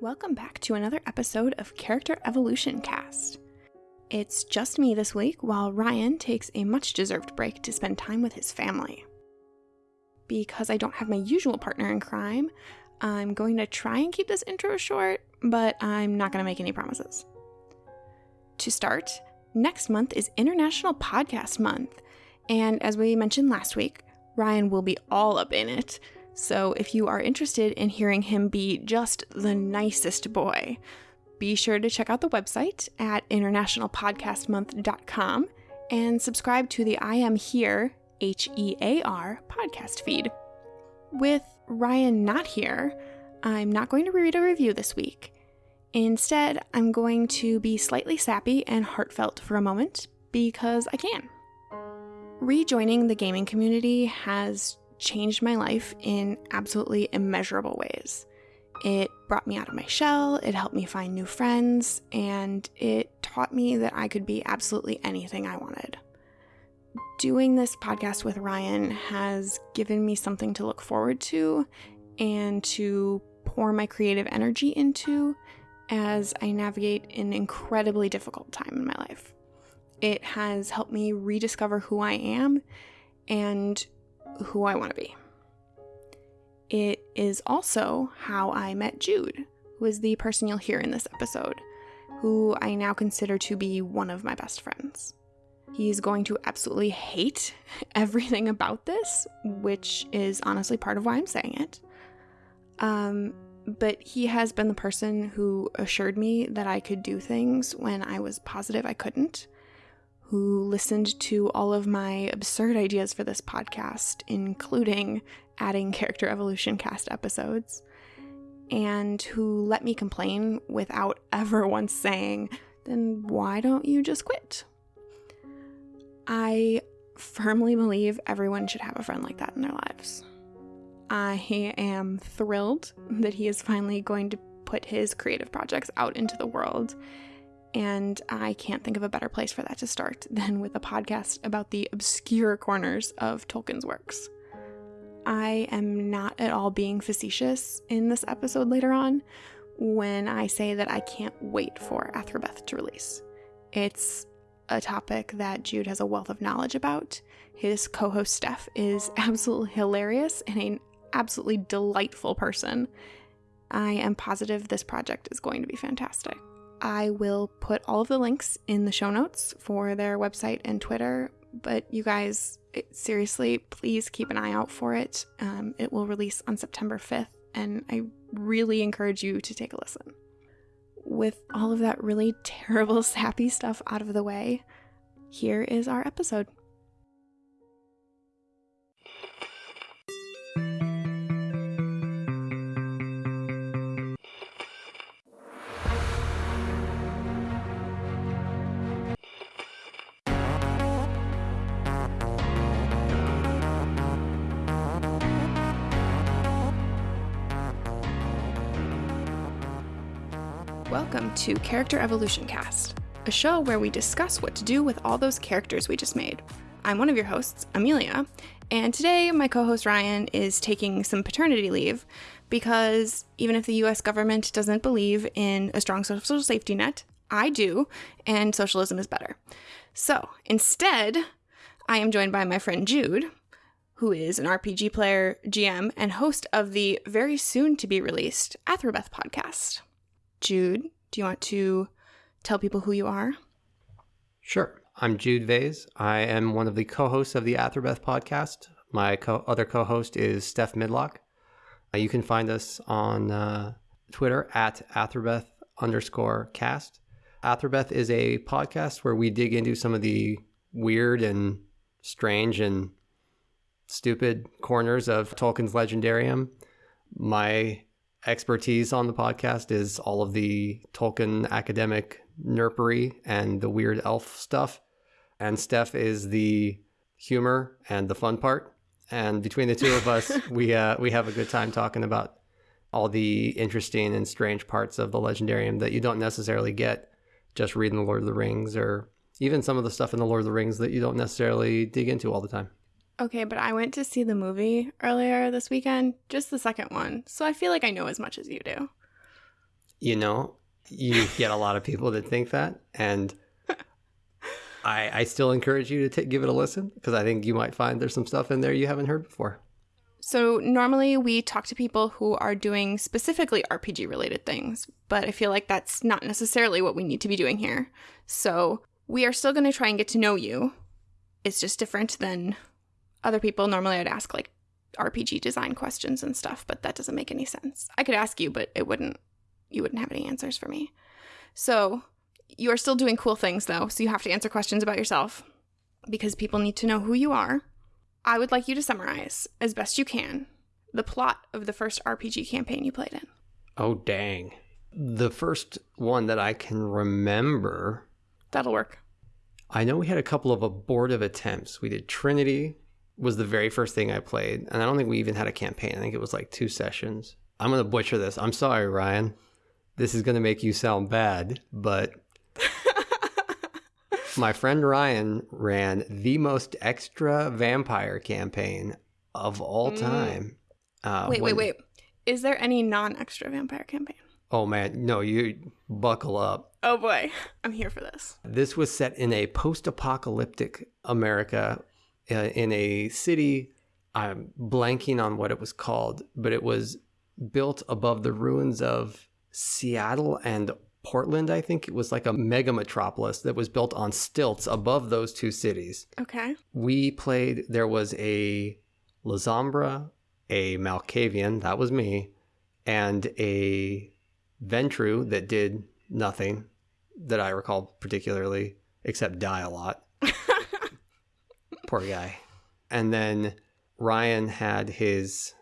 Welcome back to another episode of Character Evolution Cast. It's just me this week while Ryan takes a much deserved break to spend time with his family. Because I don't have my usual partner in crime, I'm going to try and keep this intro short, but I'm not going to make any promises. To start, next month is International Podcast Month, and as we mentioned last week, Ryan will be all up in it. So if you are interested in hearing him be just the nicest boy, be sure to check out the website at internationalpodcastmonth.com and subscribe to the I Am Here, H E A R, podcast feed. With Ryan not here, I'm not going to read a review this week. Instead, I'm going to be slightly sappy and heartfelt for a moment because I can. Rejoining the gaming community has changed my life in absolutely immeasurable ways. It brought me out of my shell, it helped me find new friends, and it taught me that I could be absolutely anything I wanted. Doing this podcast with Ryan has given me something to look forward to and to pour my creative energy into as I navigate an incredibly difficult time in my life. It has helped me rediscover who I am and who I want to be. It is also how I met Jude, who is the person you'll hear in this episode, who I now consider to be one of my best friends. He's going to absolutely hate everything about this, which is honestly part of why I'm saying it. Um, but he has been the person who assured me that I could do things when I was positive I couldn't who listened to all of my absurd ideas for this podcast, including adding character evolution cast episodes, and who let me complain without ever once saying, then why don't you just quit? I firmly believe everyone should have a friend like that in their lives. I am thrilled that he is finally going to put his creative projects out into the world and I can't think of a better place for that to start than with a podcast about the obscure corners of Tolkien's works. I am not at all being facetious in this episode later on when I say that I can't wait for Athrabeth to release. It's a topic that Jude has a wealth of knowledge about. His co host Steph is absolutely hilarious and an absolutely delightful person. I am positive this project is going to be fantastic. I will put all of the links in the show notes for their website and Twitter. But you guys, it, seriously, please keep an eye out for it. Um, it will release on September 5th, and I really encourage you to take a listen. With all of that really terrible, sappy stuff out of the way, here is our episode. Welcome to Character Evolution Cast, a show where we discuss what to do with all those characters we just made. I'm one of your hosts, Amelia, and today my co host Ryan is taking some paternity leave because even if the US government doesn't believe in a strong social safety net, I do, and socialism is better. So instead, I am joined by my friend Jude, who is an RPG player, GM, and host of the very soon to be released Athrabeth podcast. Jude, do you want to tell people who you are? Sure. I'm Jude Vase. I am one of the co hosts of the Athrabeth podcast. My co- other co host is Steph Midlock. Uh, you can find us on uh, Twitter at Athrabeth underscore cast. Athrabeth is a podcast where we dig into some of the weird and strange and stupid corners of Tolkien's Legendarium. My expertise on the podcast is all of the Tolkien academic nerpery and the weird elf stuff. And Steph is the humor and the fun part. And between the two of us, we uh, we have a good time talking about all the interesting and strange parts of the legendarium that you don't necessarily get just reading the Lord of the Rings or even some of the stuff in the Lord of the Rings that you don't necessarily dig into all the time. Okay, but I went to see the movie earlier this weekend, just the second one, so I feel like I know as much as you do. you know, you get a lot of people that think that. And I, I still encourage you to t- give it a listen because I think you might find there's some stuff in there you haven't heard before. So, normally we talk to people who are doing specifically RPG related things, but I feel like that's not necessarily what we need to be doing here. So, we are still going to try and get to know you. It's just different than other people. Normally, I'd ask like RPG design questions and stuff, but that doesn't make any sense. I could ask you, but it wouldn't, you wouldn't have any answers for me. So, you are still doing cool things though, so you have to answer questions about yourself because people need to know who you are I would like you to summarize, as best you can, the plot of the first RPG campaign you played in. Oh, dang. The first one that I can remember. That'll work. I know we had a couple of abortive attempts. We did Trinity was the very first thing I played, and I don't think we even had a campaign. I think it was like two sessions. I'm going to butcher this. I'm sorry, Ryan. This is going to make you sound bad, but my friend Ryan ran the most extra vampire campaign of all Mm. time. Uh, wait, when- wait, wait. Is there any non extra vampire campaign? Oh man, no, you buckle up. Oh boy, I'm here for this. This was set in a post-apocalyptic America, uh, in a city. I'm blanking on what it was called, but it was built above the ruins of Seattle and Portland. I think it was like a mega metropolis that was built on stilts above those two cities. Okay. we played there was a Lasombra, a Malkavian, that was me, and a Ventrue that did nothing that I recall particularly except die a lot. Poor guy. And then Ryan had his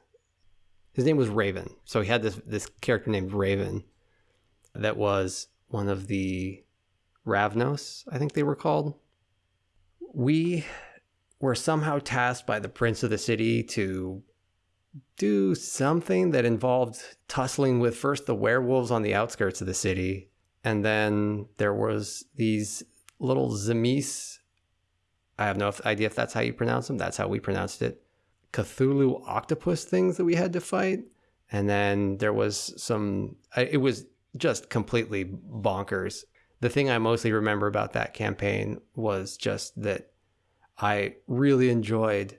his name was Raven. So he had this this character named Raven that was one of the Ravnos, I think they were called. We were somehow tasked by the prince of the city to do something that involved tussling with first the werewolves on the outskirts of the city, and then there was these little Tzimisce. I have no idea if that's how you pronounce them. That's how we pronounced it. Cthulhu octopus things that we had to fight, and then there was some. It was just completely bonkers. The thing I mostly remember about that campaign was just that I really enjoyed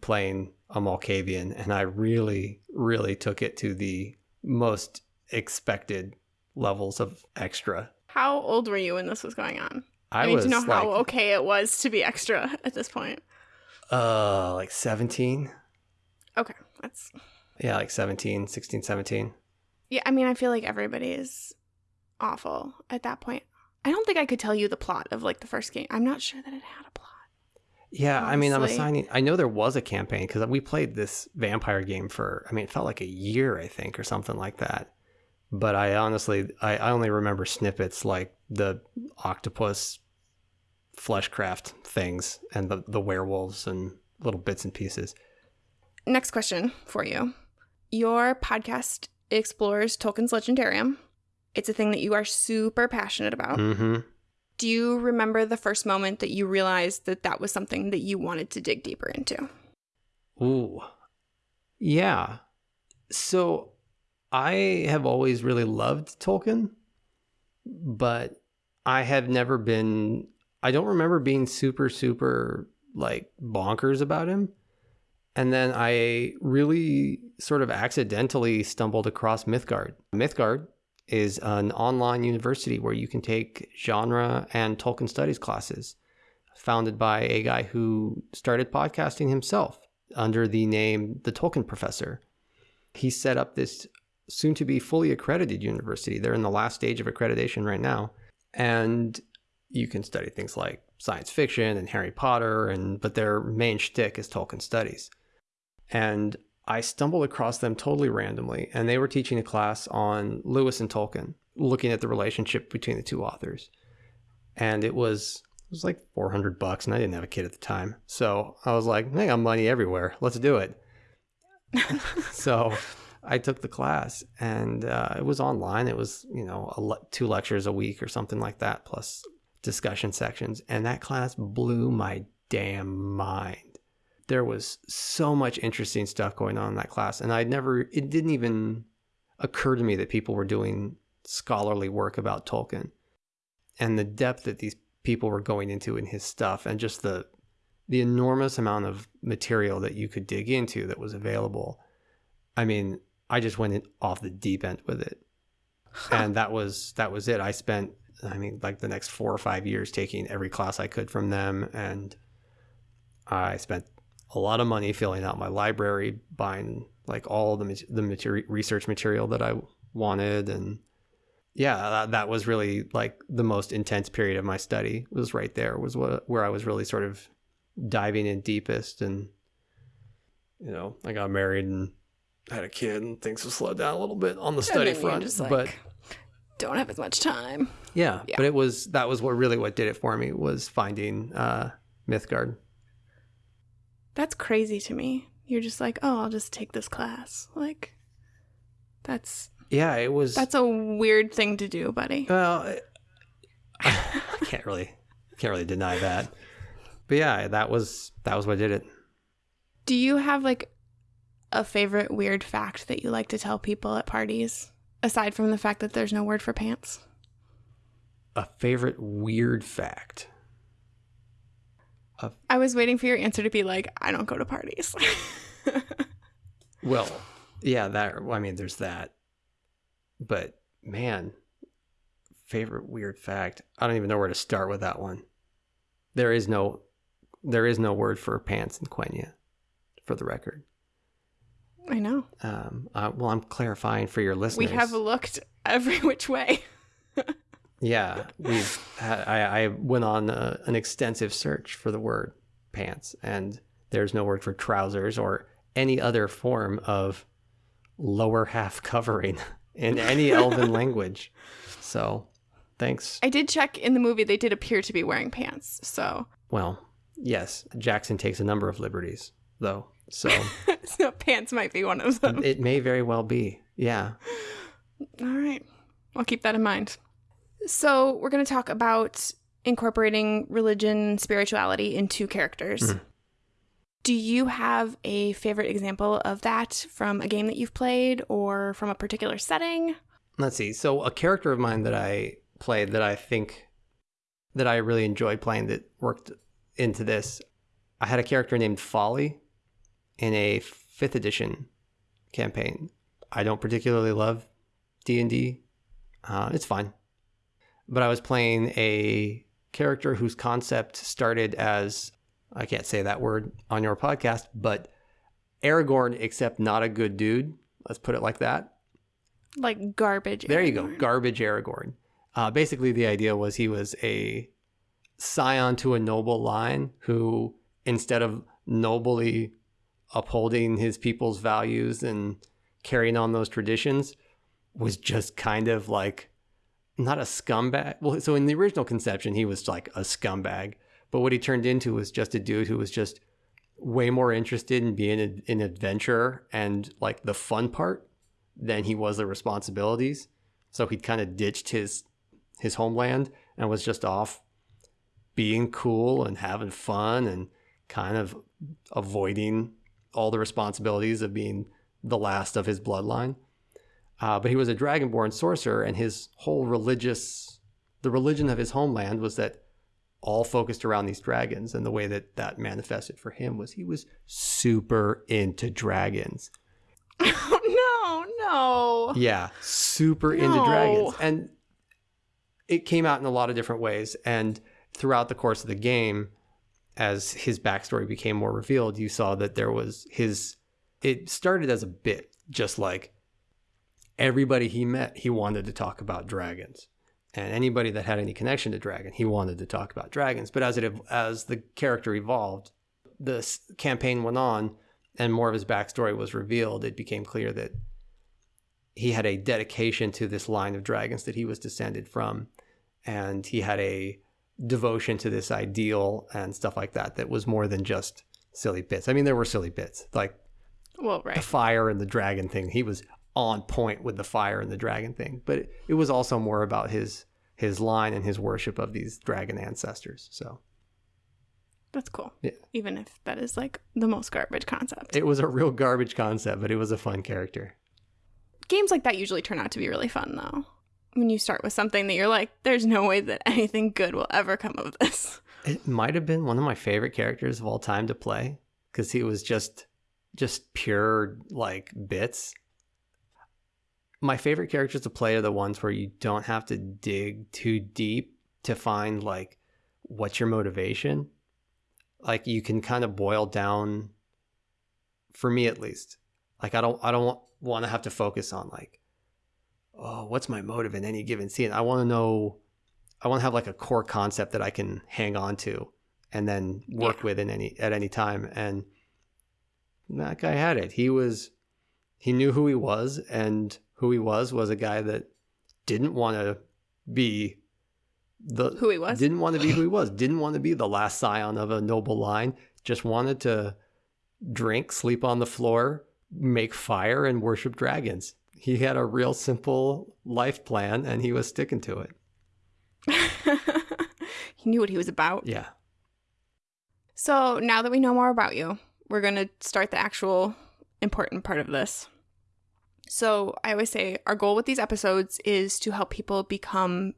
playing a Malkavian, and I really, really took it to the most expected levels of extra. How old were you when this was going on? I, I, need to know like, how okay it was to be extra at this point. uh, like 17. Okay, that's Yeah, like 17, 16, 17. yeah. I mean, I feel like everybody is awful at that point. I don't think I could tell you the plot of like the first game. I'm not sure that it had a plot. Yeah, I mean, I'm assigning. I know there was a campaign because we played this vampire game for. I mean, it felt like a year, I think, or something like that. But I honestly, I, I only remember snippets like the octopus fleshcraft things and the the werewolves and little bits and pieces. Next question for you. Your podcast explores Tolkien's Legendarium. It's a thing that you are super passionate about. Mm-hmm. Do you remember the first moment that you realized that that was something that you wanted to dig deeper into? Ooh. Yeah. So I have always really loved Tolkien, but I have never been I don't remember being super super like bonkers about him. And then I really sort of accidentally stumbled across Mythgard. Mythgard is an online university where you can take genre and Tolkien studies classes, founded by a guy who started podcasting himself under the name The Tolkien Professor. He set up this soon to be fully accredited university. They're in the last stage of accreditation right now. And you can study things like science fiction and Harry Potter, and but their main shtick is Tolkien studies. And I stumbled across them totally randomly, and they were teaching a class on Lewis and Tolkien, looking at the relationship between the two authors. And it was it was like 400 bucks, and I didn't have a kid at the time. So I was like, I got money everywhere. Let's do it. so I took the class, and uh, it was online. It was, you know, a le- two lectures a week or something like that, plus discussion sections. And that class blew my damn mind. There was so much interesting stuff going on in that class, and I'd never, it didn't even occur to me that people were doing scholarly work about Tolkien and the depth that these people were going into in his stuff and just the the enormous amount of material that you could dig into that was available. I mean, I just went in off the deep end with it. And that was that was it. I spent I mean like the next 4 or 5 years taking every class I could from them and I spent a lot of money filling out my library, buying like all the the material, research material that I wanted and yeah, that, that was really like the most intense period of my study was right there was what where I was really sort of diving in deepest and you know, I got married and had a kid and things have slowed down a little bit on the study front. Like, but don't have as much time. Yeah, yeah, but it was that was what really what did it for me was finding uh Mythgard. That's crazy to me. You're just like, "Oh, I'll just take this class." Like that's Yeah, it was That's a weird thing to do, buddy. Well, I can't really can't really deny that. But yeah, that was that was what did it. Do you have like a favorite weird fact that you like to tell people at parties aside from the fact that there's no word for pants? A favorite weird fact. A... I was waiting for your answer to be like, I don't go to parties. well, yeah, that I mean there's that. But man, favorite weird fact. I don't even know where to start with that one. There is no there is no word for pants in Quenya, for the record. I know. Um, uh, well, I'm clarifying for your listeners. We have looked every which way. yeah, we've. Had, I, I went on a, uh, an extensive search for the word pants, and there's no word for trousers or any other form of lower half covering in any Elven language. So, thanks. I did check in the movie; they did appear to be wearing pants. So, well, yes, Jackson takes a number of liberties, though. So, so pants might be one of them. It may very well be. Yeah. All right. I'll keep that in mind. So, we're going to talk about incorporating religion, and spirituality into characters. Mm. Do you have a favorite example of that from a game that you've played or from a particular setting? Let's see. So, a character of mine that I played that I think that I really enjoyed playing that worked into this, I had a character named Folly in a fifth edition campaign. I don't particularly love D and D. Uh, it's fine, but I was playing a character whose concept started as I can't say that word on your podcast, but Aragorn, except not a good dude. Let's put it like that. Like garbage. There Aragorn. you go, garbage Aragorn. Uh, basically, the idea was he was a scion to a noble line who, instead of nobly upholding his people's values and carrying on those traditions was just kind of like not a scumbag. Well, so in the original conception, he was like a scumbag, but what he turned into was just a dude who was just way more interested in being an adventurer and like the fun part than he was the responsibilities. So he'd kind of ditched his his homeland and was just off being cool and having fun and kind of avoiding all the responsibilities of being the last of his bloodline. Uh, but he was a dragonborn sorcerer, and his whole religious, the religion of his homeland was that all focused around these dragons. And the way that that manifested for him was he was super into dragons. Oh, no, no. Yeah, super no. into dragons. And it came out in a lot of different ways. And throughout the course of the game, as his backstory became more revealed, you saw that there was his. It started as a bit, just like everybody he met, he wanted to talk about dragons, and anybody that had any connection to dragon, he wanted to talk about dragons. But as it as the character evolved, the campaign went on, and more of his backstory was revealed. It became clear that he had a dedication to this line of dragons that he was descended from, and he had a devotion to this ideal and stuff like that that was more than just silly bits. I mean, there were silly bits like well, right. the fire and the dragon thing. He was on point with the fire and the dragon thing, but it, it was also more about his his line and his worship of these dragon ancestors. So that's cool. Yeah. Even if that is like the most garbage concept. It was a real garbage concept, but it was a fun character. Games like that usually turn out to be really fun though. when you start with something that you're like, there's no way that anything good will ever come of this. It might have been one of my favorite characters of all time to play because he was just just pure like bits. My favorite characters to play are the ones where you don't have to dig too deep to find like what's your motivation. Like you can kind of boil down for me at least. Like I don't I don't want to have to focus on like oh, what's my motive in any given scene? I want to know, I want to have like a core concept that I can hang on to and then work Yeah. with in any at any time. And that guy had it. He was, he knew who he was, and who he was was a guy that didn't want to be the Who he was? didn't want to be who he was, didn't want to be the last scion of a noble line, just wanted to drink, sleep on the floor, make fire, and worship dragons. He had a real simple life plan and he was sticking to it. he knew what he was about. Yeah. So now that we know more about you, we're going to start the actual important part of this. So I always say our goal with these episodes is to help people become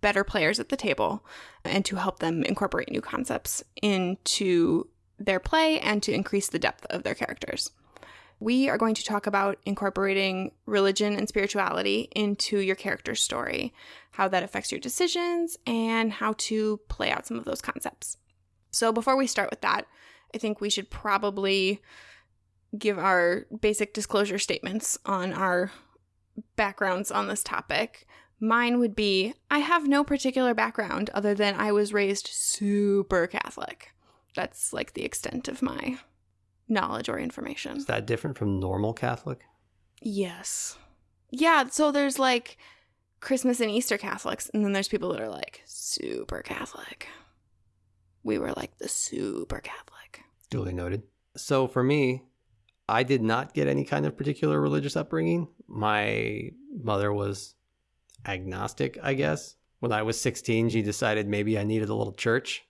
better players at the table and to help them incorporate new concepts into their play and to increase the depth of their characters. We are going to talk about incorporating religion and spirituality into your character's story, how that affects your decisions, and how to play out some of those concepts. So, before we start with that, I think we should probably give our basic disclosure statements on our backgrounds on this topic. Mine would be I have no particular background other than I was raised super Catholic. That's like the extent of my knowledge or information. Is that different from normal Catholic? Yes. Yeah, so there's like Christmas and Easter Catholics, and then there's people that are like super Catholic. We were like the super Catholic. Duly noted. So for me, I did not get any kind of particular religious upbringing. My mother was agnostic, I guess. When I was 16, she decided maybe I needed a little church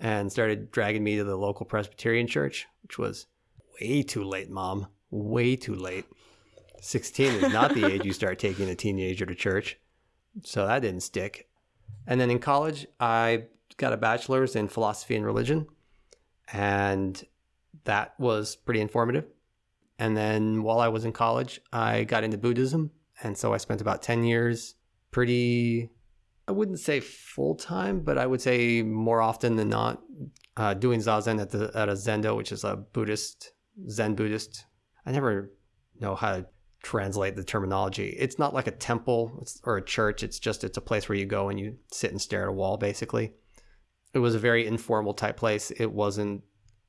and started dragging me to the local Presbyterian church, which was way too late, mom. Way too late. 16 is not the age you start taking a teenager to church. So that didn't stick. And then in college, I got a bachelor's in philosophy and religion. And that was pretty informative. And then while I was in college, I got into Buddhism. And so I spent about 10 years pretty, I wouldn't say full time, but I would say more often than not, uh, doing Zazen at, the, at a Zendo, which is a Buddhist, Zen Buddhist. I never know how to translate the terminology. It's not like a temple or a church. It's just, it's a place where you go and you sit and stare at a wall, basically. It was a very informal type place. It wasn't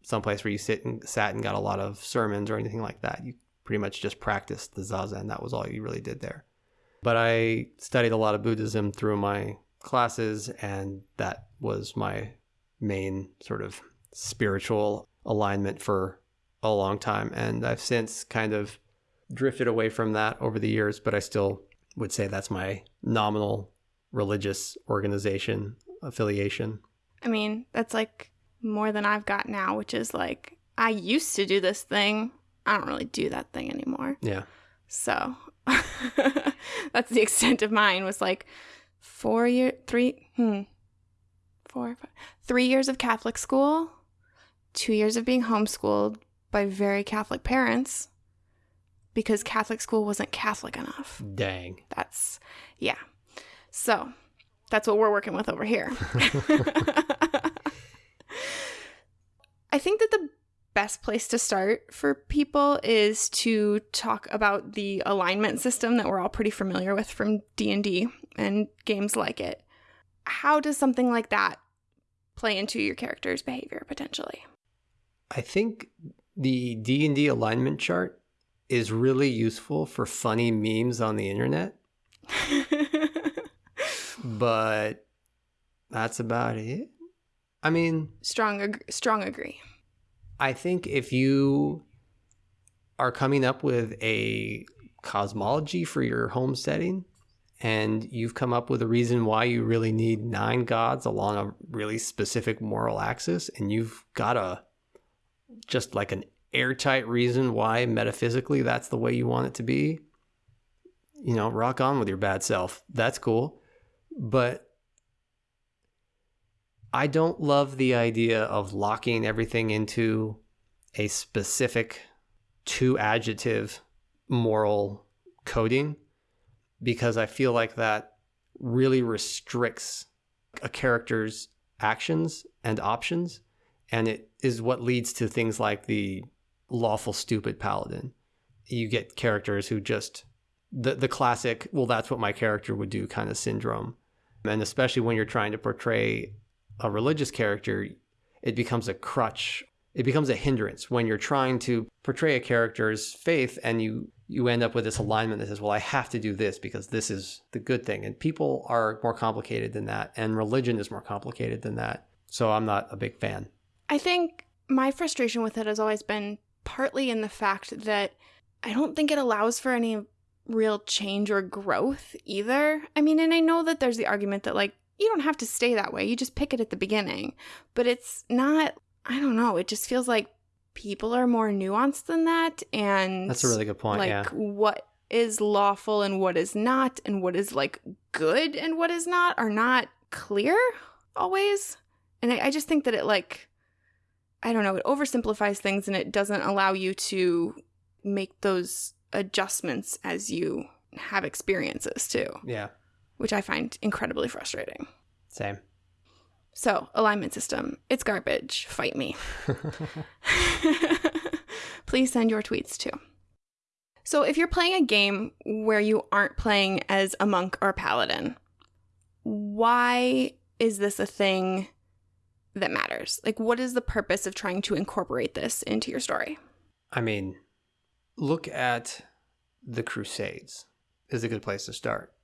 someplace where you sit and sat and got a lot of sermons or anything like that. You pretty much just practiced the zazen. That was all you really did there. But I studied a lot of Buddhism through my classes, and that was my main sort of spiritual alignment for a long time. And I've since kind of drifted away from that over the years, but I still would say that's my nominal religious organization affiliation. I mean, that's like more than I've got now, which is like, I used to do this thing. I don't really do that thing anymore. Yeah. So that's the extent of mine was like four year, three, hmm, four, five, three years of Catholic school, two years of being homeschooled by very Catholic parents because Catholic school wasn't Catholic enough. Dang. That's, yeah. So that's what we're working with over here. I think that the best place to start for people is to talk about the alignment system that we're all pretty familiar with from D&D and games like it. How does something like that play into your character's behavior potentially? I think the D&D alignment chart is really useful for funny memes on the internet, but that's about it. I mean, strong ag- strong agree. I think if you are coming up with a cosmology for your home setting and you've come up with a reason why you really need nine gods along a really specific moral axis and you've got a just like an airtight reason why metaphysically that's the way you want it to be you know, rock on with your bad self. That's cool. But I don't love the idea of locking everything into a specific two adjective moral coding because I feel like that really restricts a character's actions and options. And it is what leads to things like the lawful stupid paladin. You get characters who just the the classic, well, that's what my character would do kind of syndrome. And especially when you're trying to portray a religious character, it becomes a crutch. It becomes a hindrance when you're trying to portray a character's faith and you you end up with this alignment that says, well, I have to do this because this is the good thing. And people are more complicated than that, and religion is more complicated than that. So I'm not a big fan. I think my frustration with it has always been partly in the fact that I don't think it allows for any real change or growth either. I mean, and I know that there's the argument that, like, you don't have to stay that way, you just pick it at the beginning. But it's not, I don't know, it just feels like people are more nuanced than that and that's a really good point like yeah. what is lawful and what is not and what is like good and what is not are not clear always. And I, I just think that it like i don't know it oversimplifies things and it doesn't allow you to make those adjustments as you have experiences too. Yeah which i find incredibly frustrating same so, alignment system, it's garbage. Fight me. Please send your tweets too. So, if you're playing a game where you aren't playing as a monk or a paladin, why is this a thing that matters? Like, what is the purpose of trying to incorporate this into your story? I mean, look at the Crusades, is a good place to start.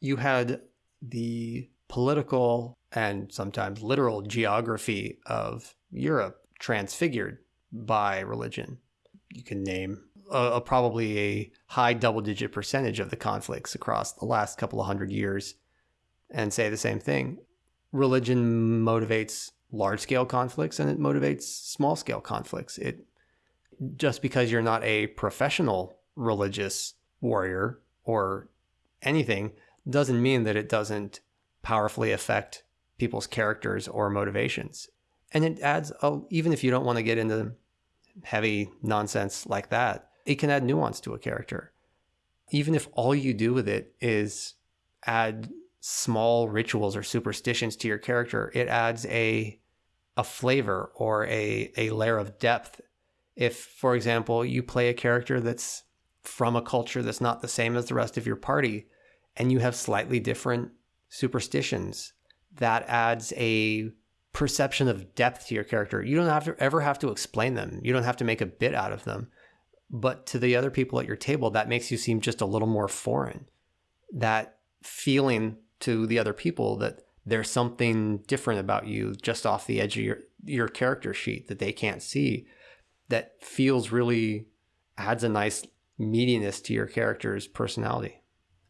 You had the political and sometimes literal geography of Europe transfigured by religion. You can name a, a probably a high double digit percentage of the conflicts across the last couple of hundred years and say the same thing. Religion motivates large scale conflicts and it motivates small scale conflicts. It just because you're not a professional religious warrior or anything doesn't mean that it doesn't powerfully affect people's characters or motivations. And it adds, a, even if you don't want to get into heavy nonsense like that, it can add nuance to a character. Even if all you do with it is add small rituals or superstitions to your character, it adds a a flavor or a, a layer of depth. If, for example, you play a character that's from a culture that's not the same as the rest of your party, and you have slightly different superstitions that adds a perception of depth to your character. You don't have to ever have to explain them. You don't have to make a bit out of them. But to the other people at your table, that makes you seem just a little more foreign. That feeling to the other people that there's something different about you just off the edge of your your character sheet that they can't see that feels really adds a nice meatiness to your character's personality.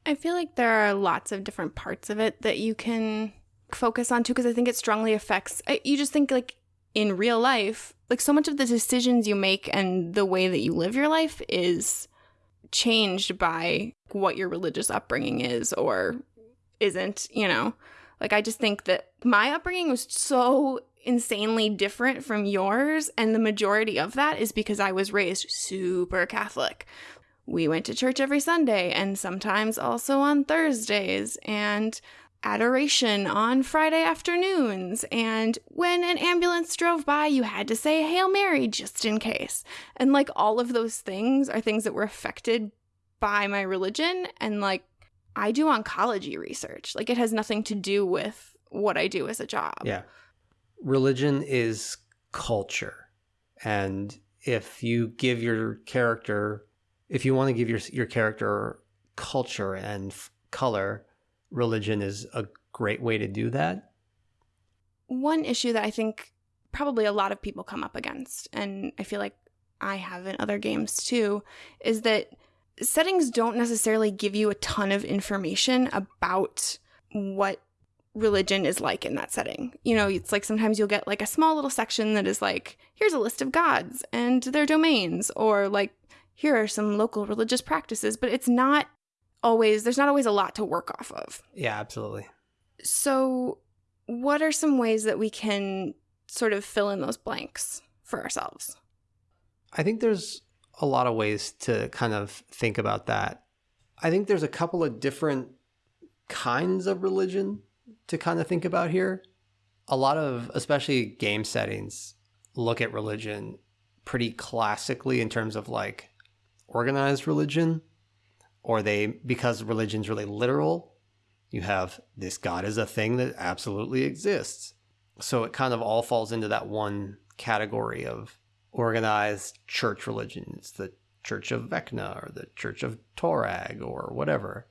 I feel like there are lots of different parts of it that you can focus on too because I think it strongly affects I, you just think like in real life like so much of the decisions you make and the way that you live your life is changed by what your religious upbringing is or isn't, you know. Like I just think that my upbringing was so insanely different from yours and the majority of that is because I was raised super Catholic. We went to church every Sunday and sometimes also on Thursdays and adoration on Friday afternoons, and when an ambulance drove by, you had to say Hail Mary just in case. And like all of those things are things that were affected by my religion. And like I do oncology research, like it has nothing to do with what I do as a job. Yeah. Religion is culture. And if you give your character, if you want to give your, your character culture and f- color, religion is a great way to do that. One issue that I think probably a lot of people come up against, and I feel like I have in other games too, is that settings don't necessarily give you a ton of information about what religion is like in that setting. You know, it's like sometimes you'll get like a small little section that is like, here's a list of gods and their domains, or like, here are some local religious practices, but it's not always there's not always a lot to work off of. Yeah, absolutely. So, what are some ways that we can sort of fill in those blanks for ourselves? I think there's a lot of ways to kind of think about that. I think there's a couple of different kinds of religion to kind of think about here. A lot of, especially game settings, look at religion pretty classically in terms of like organized religion, or they, because religion's really literal, you have this God is a thing that absolutely exists. So it kind of all falls into that one category of organized church religion. It's the Church of Vecna or the Church of Torag or whatever.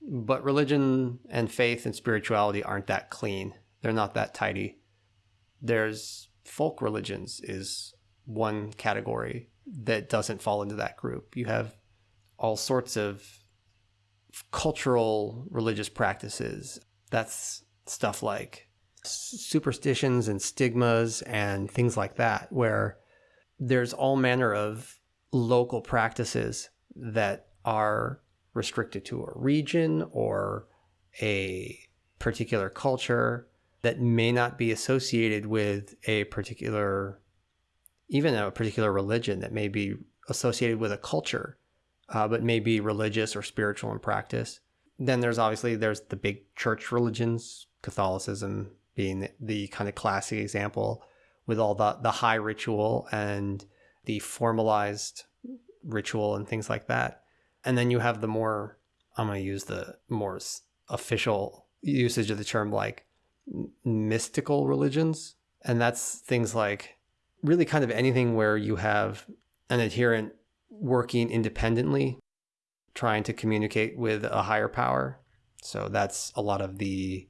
But religion and faith and spirituality aren't that clean. They're not that tidy. There's folk religions is one category that doesn't fall into that group. You have all sorts of cultural religious practices. That's stuff like superstitions and stigmas and things like that, where there's all manner of local practices that are restricted to a region or a particular culture that may not be associated with a particular even a particular religion that may be associated with a culture uh, but may be religious or spiritual in practice then there's obviously there's the big church religions catholicism being the, the kind of classic example with all the the high ritual and the formalized ritual and things like that. And then you have the more I'm going to use the more official usage of the term like mystical religions and that's things like really kind of anything where you have an adherent working independently trying to communicate with a higher power. So that's a lot of the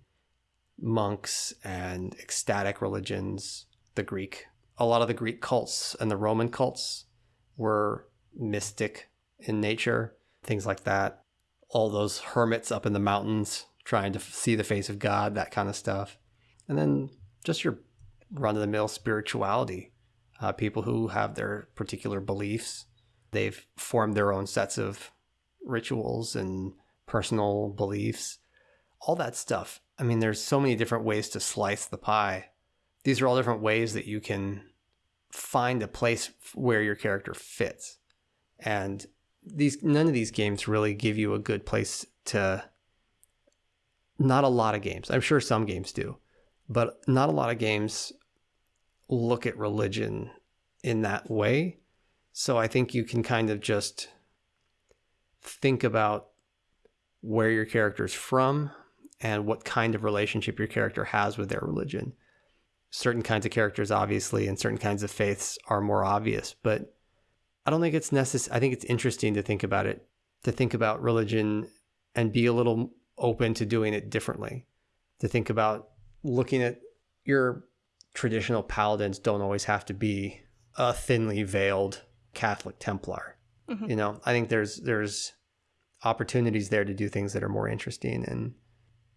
monks and ecstatic religions, the Greek. A lot of the Greek cults and the Roman cults were mystic in nature, things like that. All those hermits up in the mountains trying to see the face of God, that kind of stuff. And then just your run of the mill spirituality. Uh, people who have their particular beliefs, they've formed their own sets of rituals and personal beliefs, all that stuff I mean, there's so many different ways to slice the pie. These are all different ways that you can find a place where your character fits. And these none of these games really give you a good place to not a lot of games. I'm sure some games do, but not a lot of games look at religion in that way. So I think you can kind of just think about where your character's from, and what kind of relationship your character has with their religion. Certain kinds of characters, obviously, and certain kinds of faiths are more obvious, but I don't think it's necessary. I think it's interesting to think about it, to think about religion and be a little open to doing it differently, to think about looking at your traditional paladins don't always have to be a thinly veiled Catholic Templar. Mm-hmm. You know, I think there's there's opportunities there to do things that are more interesting and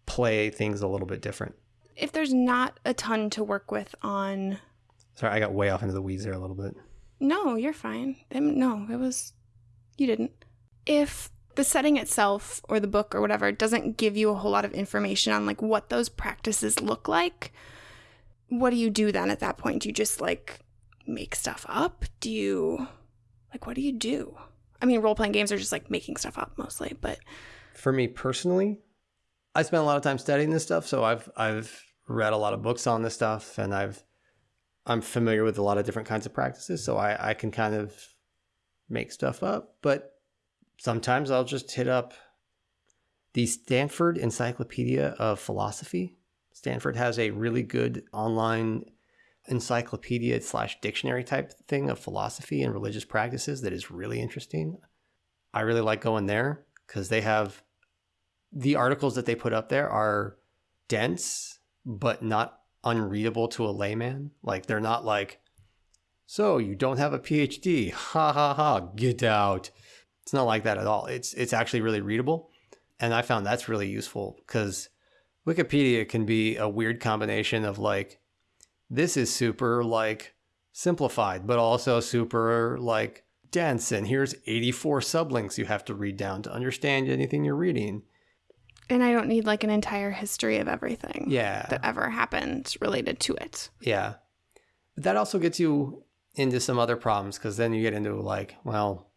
play things a little bit different. If there's not a ton to work with on. Sorry, I got way off into the weeds there a little bit. No, you're fine. No, it was. You didn't. If the setting itself or the book or whatever doesn't give you a whole lot of information on like what those practices look like, what do you do then at that point? Do you just like make stuff up? Do you like what do you do? I mean, role playing games are just like making stuff up mostly, but for me personally, I spent a lot of time studying this stuff, so I've I've read a lot of books on this stuff, and I've I'm familiar with a lot of different kinds of practices, so I I can kind of make stuff up. But sometimes I'll just hit up the Stanford Encyclopedia of Philosophy. Stanford has a really good online encyclopedia slash dictionary type thing of philosophy and religious practices that is really interesting. I really like going there because they have the articles that they put up there are dense but not unreadable to a layman. Like they're not like, so you don't have a PhD, ha ha ha, get out. It's not like that at all. It's it's actually really readable, and I found that's really useful because Wikipedia can be a weird combination of like, this is super like simplified, but also super like dense and here's 84 sublinks you have to read down to understand anything you're reading. And I don't need like an entire history of everything Yeah. that ever happened related to it. Yeah. But that also gets you into some other problems because then you get into like, well,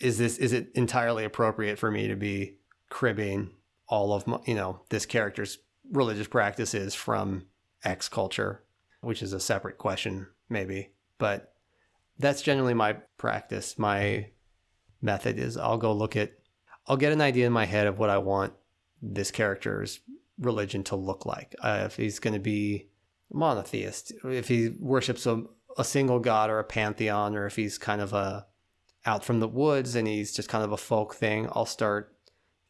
is this is it entirely appropriate for me to be cribbing all of my, you know, this character's religious practices from X culture, which is a separate question maybe. But that's generally my practice. My method is I'll go look at I'll get an idea in my head of what I want this character's religion to look like. Uh, if he's going to be monotheist, if he worships a, a single god or a pantheon, or if he's kind of a out from the woods and he's just kind of a folk thing, I'll start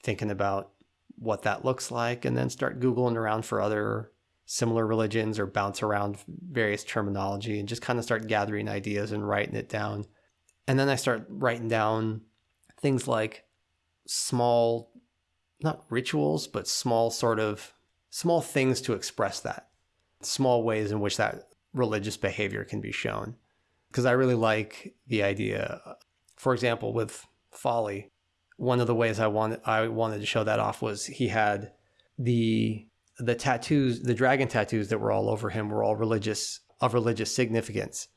thinking about what that looks like and then start Googling around for other similar religions or bounce around various terminology and just kind of start gathering ideas and writing it down. And then I start writing down things like small, not rituals, but small sort of small things to express that, small ways in which that religious behavior can be shown. Because I really like the idea, for example, with Folly, one of the ways I wanted I wanted to show that off was he had the the tattoos, the dragon tattoos that were all over him were all religious of religious significance,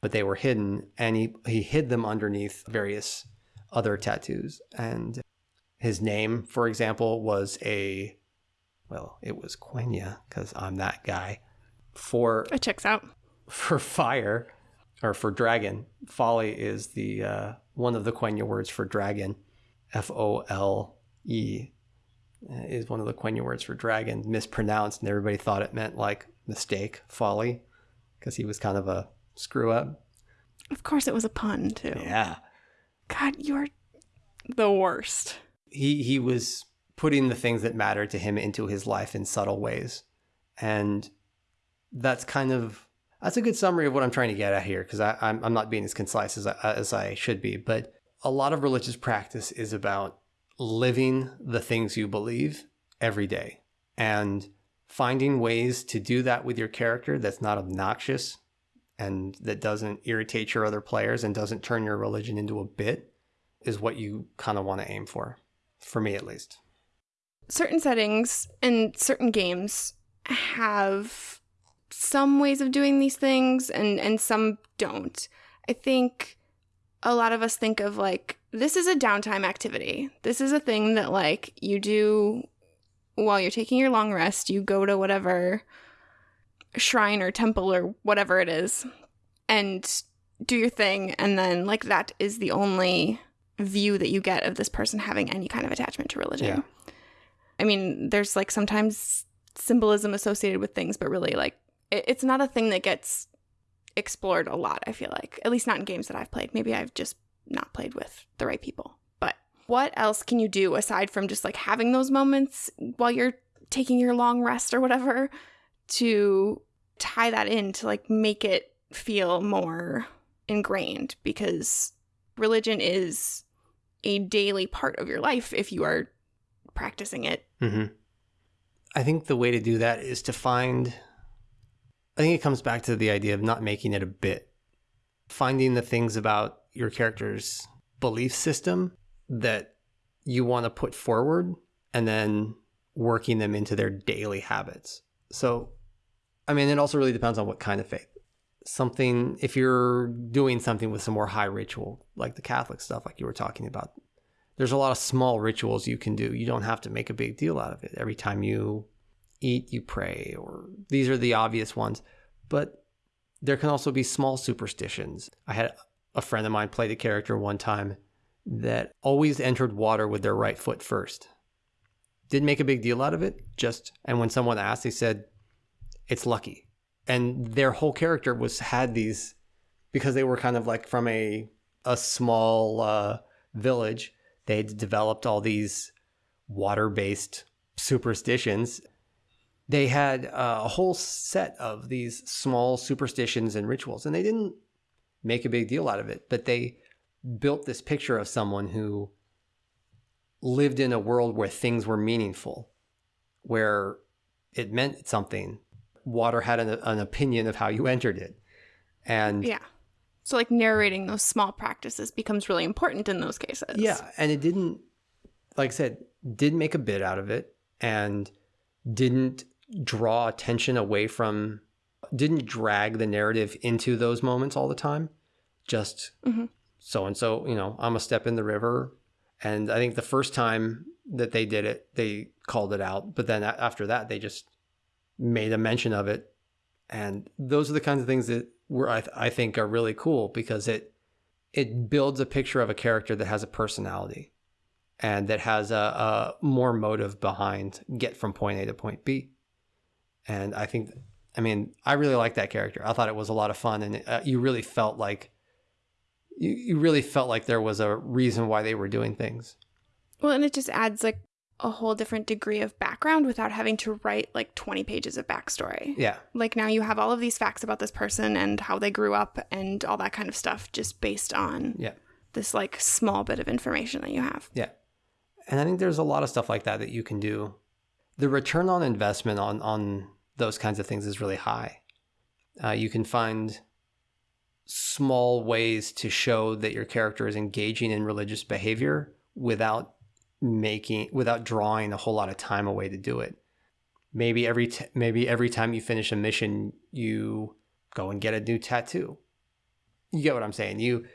but they were hidden, and he he hid them underneath various other tattoos. And his name, for example, was a well, it was Quenya because I'm that guy. For It checks out. for fire or for dragon, folly is the uh, one of the Quenya words for dragon. F O L E uh, is one of the Quenya words for dragon, mispronounced, and everybody thought it meant like mistake, folly, because he was kind of a screw up. Of course, it was a pun, too. Yeah. God, you're the worst. he he was putting the things that mattered to him into his life in subtle ways and that's kind of that's a good summary of what i'm trying to get at here because I'm, I'm not being as concise as I, as I should be but a lot of religious practice is about living the things you believe every day and finding ways to do that with your character that's not obnoxious and that doesn't irritate your other players and doesn't turn your religion into a bit is what you kind of want to aim for for me at least. Certain settings and certain games have some ways of doing these things and and some don't. I think a lot of us think of like this is a downtime activity. This is a thing that like you do while you're taking your long rest. You go to whatever shrine or temple or whatever it is and do your thing. And then like that is the only view that you get of this person having any kind of attachment to religion. Yeah. I mean, there's like sometimes symbolism associated with things, but really, like, it, it's not a thing that gets explored a lot, I feel like. At least not in games that I've played. Maybe I've just not played with the right people. But what else can you do aside from just like having those moments while you're taking your long rest or whatever to tie that in to like make it feel more ingrained? Because religion is a daily part of your life if you are practicing it hmm i think the way to do that is to find i think it comes back to the idea of not making it a bit finding the things about your character's belief system that you want to put forward and then working them into their daily habits so i mean it also really depends on what kind of faith something if you're doing something with some more high ritual like the catholic stuff like you were talking about there's a lot of small rituals you can do. You don't have to make a big deal out of it. Every time you eat, you pray, or these are the obvious ones. But there can also be small superstitions. I had a friend of mine play the character one time that always entered water with their right foot first. Didn't make a big deal out of it, just and when someone asked, they said, It's lucky. And their whole character was had these because they were kind of like from a a small uh, village they'd developed all these water based superstitions. They had uh, a whole set of these small superstitions and rituals, and they didn't make a big deal out of it, but they built this picture of someone who lived in a world where things were meaningful, where it meant something. Water had an, an opinion of how you entered it. And Yeah. So like narrating those small practices becomes really important in those cases. Yeah, and it didn't, like I said, didn't make a bit out of it, and didn't draw attention away from, didn't drag the narrative into those moments all the time. Just so and so, you know, I'm a step in the river, and I think the first time that they did it, they called it out, but then after that, they just made a mention of it, and those are the kinds of things that were I, th- I think are really cool because it it builds a picture of a character that has a personality and that has a, a more motive behind get from point A to point B. And I think, I mean, I really like that character. I thought it was a lot of fun, and uh, you really felt like you, you really felt like there was a reason why they were doing things. Well, and it just adds like a whole different degree of background without having to write like 20 pages of backstory. Yeah, Like now you have all of these facts about this person and how they grew up and all that kind of stuff just based on yeah, this like small bit of information that you have. yeah. And I think there's a lot of stuff like that that you can do. The return on investment on on those kinds of things is really high. Uh, you can find small ways to show that your character is engaging in religious behavior without making without drawing a whole lot of time away to do it. Maybe every t- maybe every time you finish a mission, you go and get a new tattoo. You get what I'm saying? You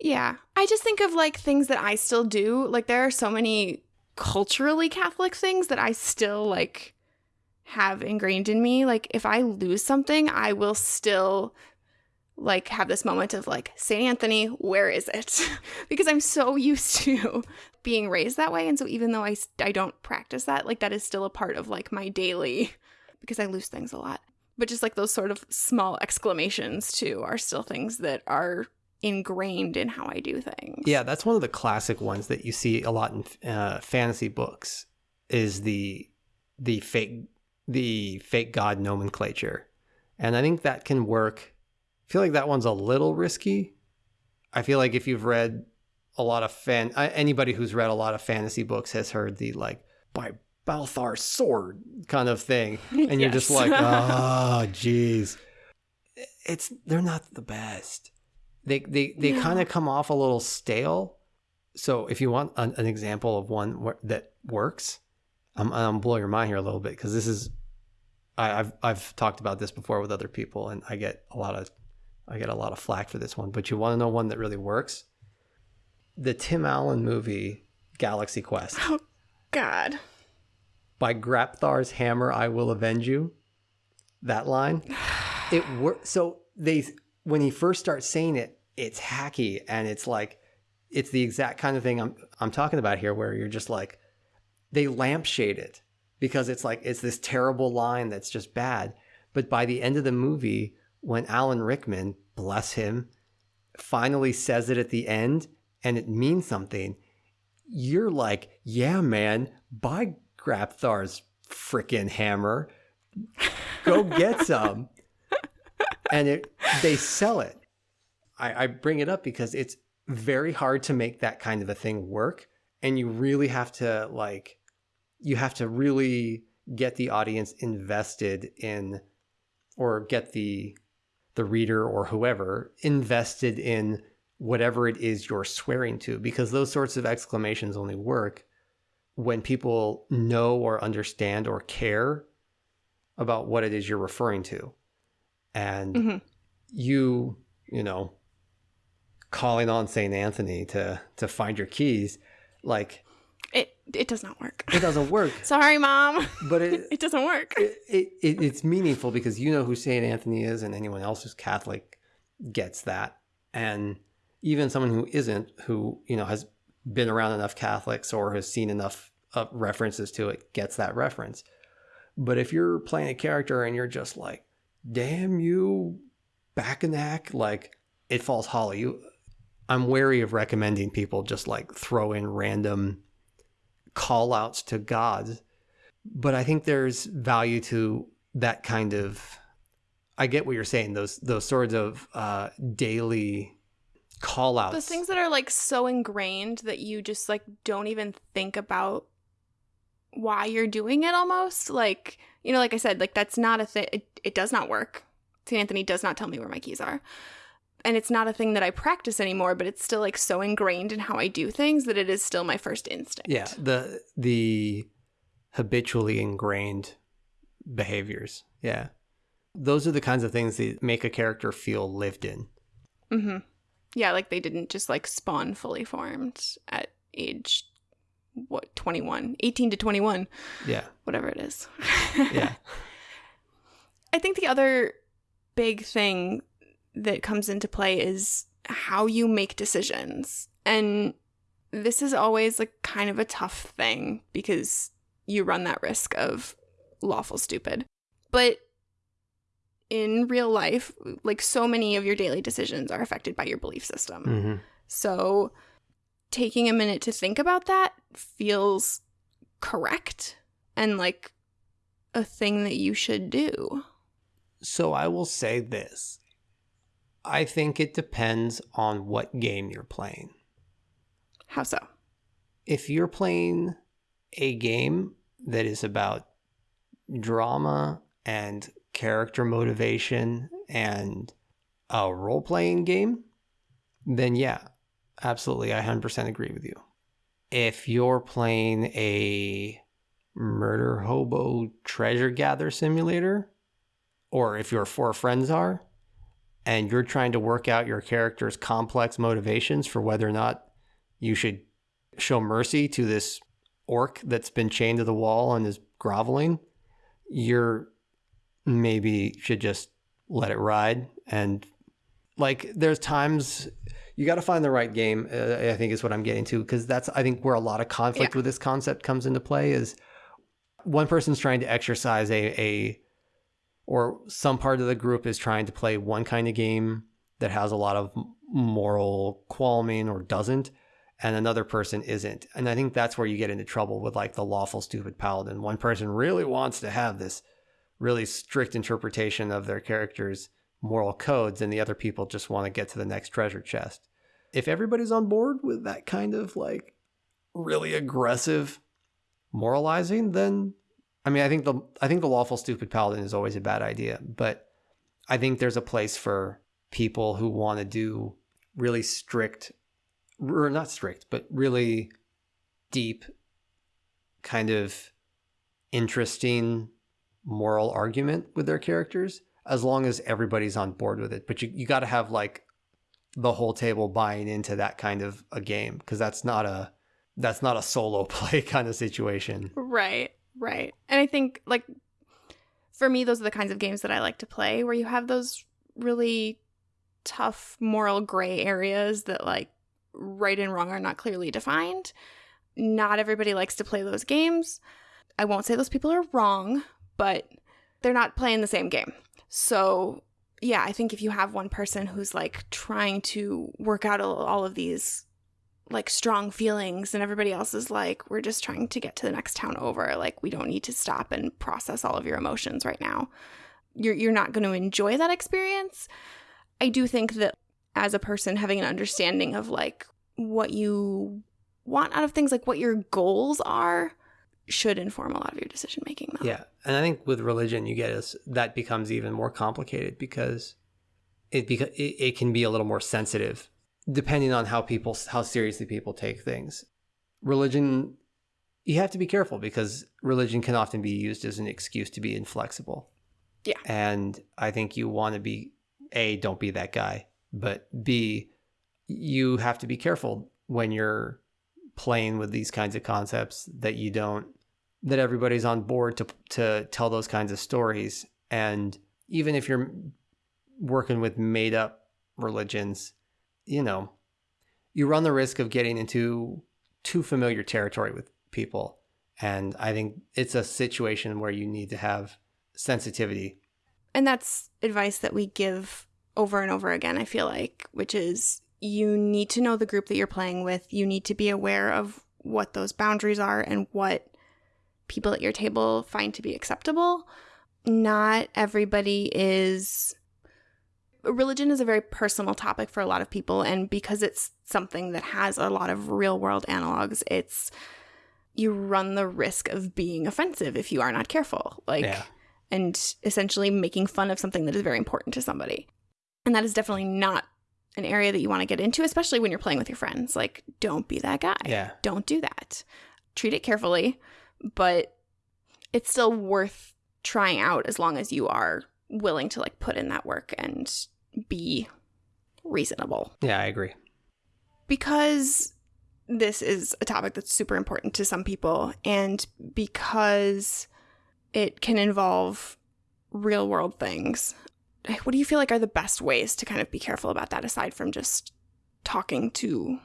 Yeah. I just think of like things that I still do. Like there are so many culturally Catholic things that I still like have ingrained in me. Like if I lose something, I will still like have this moment of like St. Anthony, where is it? because I'm so used to being raised that way and so even though I I don't practice that, like that is still a part of like my daily because I lose things a lot. But just like those sort of small exclamations too are still things that are ingrained in how I do things. Yeah, that's one of the classic ones that you see a lot in uh, fantasy books. Is the the fake the fake god nomenclature, and I think that can work. I feel like that one's a little risky. I feel like if you've read a lot of fan, anybody who's read a lot of fantasy books has heard the like by Balthar's sword kind of thing, and you're just like, oh, jeez. It's they're not the best. They they they No. kind of come off a little stale. So if you want an, an example of one where, that works, I'm I'm blow your mind here a little bit because this is I, I've I've talked about this before with other people, and I get a lot of I get a lot of flack for this one. But you want to know one that really works? The Tim Allen movie Galaxy Quest Oh God. by Grabthar's hammer I will avenge you. That line, it works. So they when he first starts saying it, it's hacky and it's like it's the exact kind of thing I'm I'm talking about here, where you're just like they lampshade it because it's like it's this terrible line that's just bad. But by the end of the movie, when Alan Rickman, bless him, finally says it at the end and it means something, you're like, yeah, man, by Grabthar's freaking hammer. Go get some. and it they sell it. I, I bring it up because it's very hard to make that kind of a thing work. And you really have to like you have to really get the audience invested in or get the the reader or whoever invested in whatever it is you're swearing to because those sorts of exclamations only work when people know or understand or care about what it is you're referring to and Mhm. you you know calling on St. Anthony to to find your keys like It it does not work. it doesn't work Sorry, mom. but it, It doesn't work. it, it, it it's meaningful because you know who Saint Anthony is, and anyone else who's Catholic gets that, and even someone who isn't, who you know has been around enough Catholics or has seen enough uh, references to it, gets that reference. But if you're playing a character and you're just like, "Damn you, Bacchanac," like it falls hollow. You, I'm wary of recommending people just like throw in random call outs to God. but I think there's value to that kind of. I get what you're saying. Those those sorts of uh, daily call outs. The things that are like so ingrained that you just like don't even think about why you're doing it almost. Like, you know, like I said, like that's not a thing. It, it does not work. St. Anthony does not tell me where my keys are. And it's not a thing that I practice anymore, but it's still like so ingrained in how I do things that it is still my first instinct. Yeah, the the habitually ingrained behaviors. Yeah. Those are the kinds of things that make a character feel lived in. Mm-hmm. Yeah, like they didn't just like spawn fully formed at age what 21 18 to 21 Yeah. whatever it is Yeah. i think the other big thing that comes into play is how you make decisions and this is always like kind of a tough thing because you run that risk of lawful stupid but in real life like so many of your daily decisions are affected by your belief system Mhm. so taking a minute to think about that feels correct and like a thing that you should do. So I will say this. I think it depends on what game you're playing. How so? If you're playing a game that is about drama and character motivation and a role playing game, then yeah, absolutely. I 100% agree with you. If you're playing a murder hobo treasure gather simulator, or if your four friends are, and you're trying to work out your character's complex motivations for whether or not you should show mercy to this orc that's been chained to the wall and is groveling, you're maybe should just let it ride. And like, there's times you got to find the right game. Uh, I think is what I'm getting to because that's I think where a lot of conflict Yeah. with this concept comes into play is one person's trying to exercise a a or some part of the group is trying to play one kind of game that has a lot of moral qualming or doesn't and another person isn't. And i think that's where you get into trouble with like the lawful stupid paladin. One person really wants to have this really strict interpretation of their character's moral codes and the other people just want to get to the next treasure chest. If everybody's on board with that kind of like really aggressive moralizing then I mean, I think the I think the lawful stupid paladin is always a bad idea, but I think there's a place for people who want to do really strict, or not strict, but really deep, kind of interesting moral argument with their characters, as long as everybody's on board with it. But you you got to have like the whole table buying into that kind of a game because that's not a that's not a solo play kind of situation. Right, right. And I think like for me those are the kinds of games that I like to play where you have those really tough moral gray areas that like right and wrong are not clearly defined. Not everybody likes to play those games. I won't say those people are wrong, but they're not playing the same game. So, yeah, I think if you have one person who's like trying to work out all- of these like strong feelings and everybody else is like we're just trying to get to the next town over. Like we don't need to stop and process all of your emotions right now. You're you're not going to enjoy that experience. I do think that as a person having an understanding of like what you want out of things like what your goals are should inform a lot of your decision making though. Yeah, and I think with religion, you get us that becomes even more complicated because it beca- it, it can be a little more sensitive depending on how people how seriously people take things. Religion, you have to be careful because religion can often be used as an excuse to be inflexible. Yeah. and I think you want to be a don't be that guy, but b you have to be careful when you're playing with these kinds of concepts that you don't that everybody's on board to to tell those kinds of stories and even if you're working with made up religions you know you run the risk of getting into too familiar territory with people and i think it's a situation where you need to have sensitivity And that's advice that we give over and over again, I feel like, which is you need to know the group that you're playing with. You need to be aware of what those boundaries are and what people at your table find to be acceptable. Not everybody is. Religion is a very personal topic for a lot of people. And because it's something that has a lot of real world analogs, it's. You run the risk of being offensive if you are not careful. Like, yeah and essentially making fun of something that is very important to somebody. And that is definitely not an area that you want to get into, especially when you're playing with your friends. Like, don't be that guy. Yeah. Don't do that. Treat it carefully, but it's still worth trying out as long as you are willing to like put in that work and be reasonable. Yeah, I agree. Because this is a topic that's super important to some people and because it can involve real world things. What do you feel like are the best ways to kind of be careful about that aside from just talking to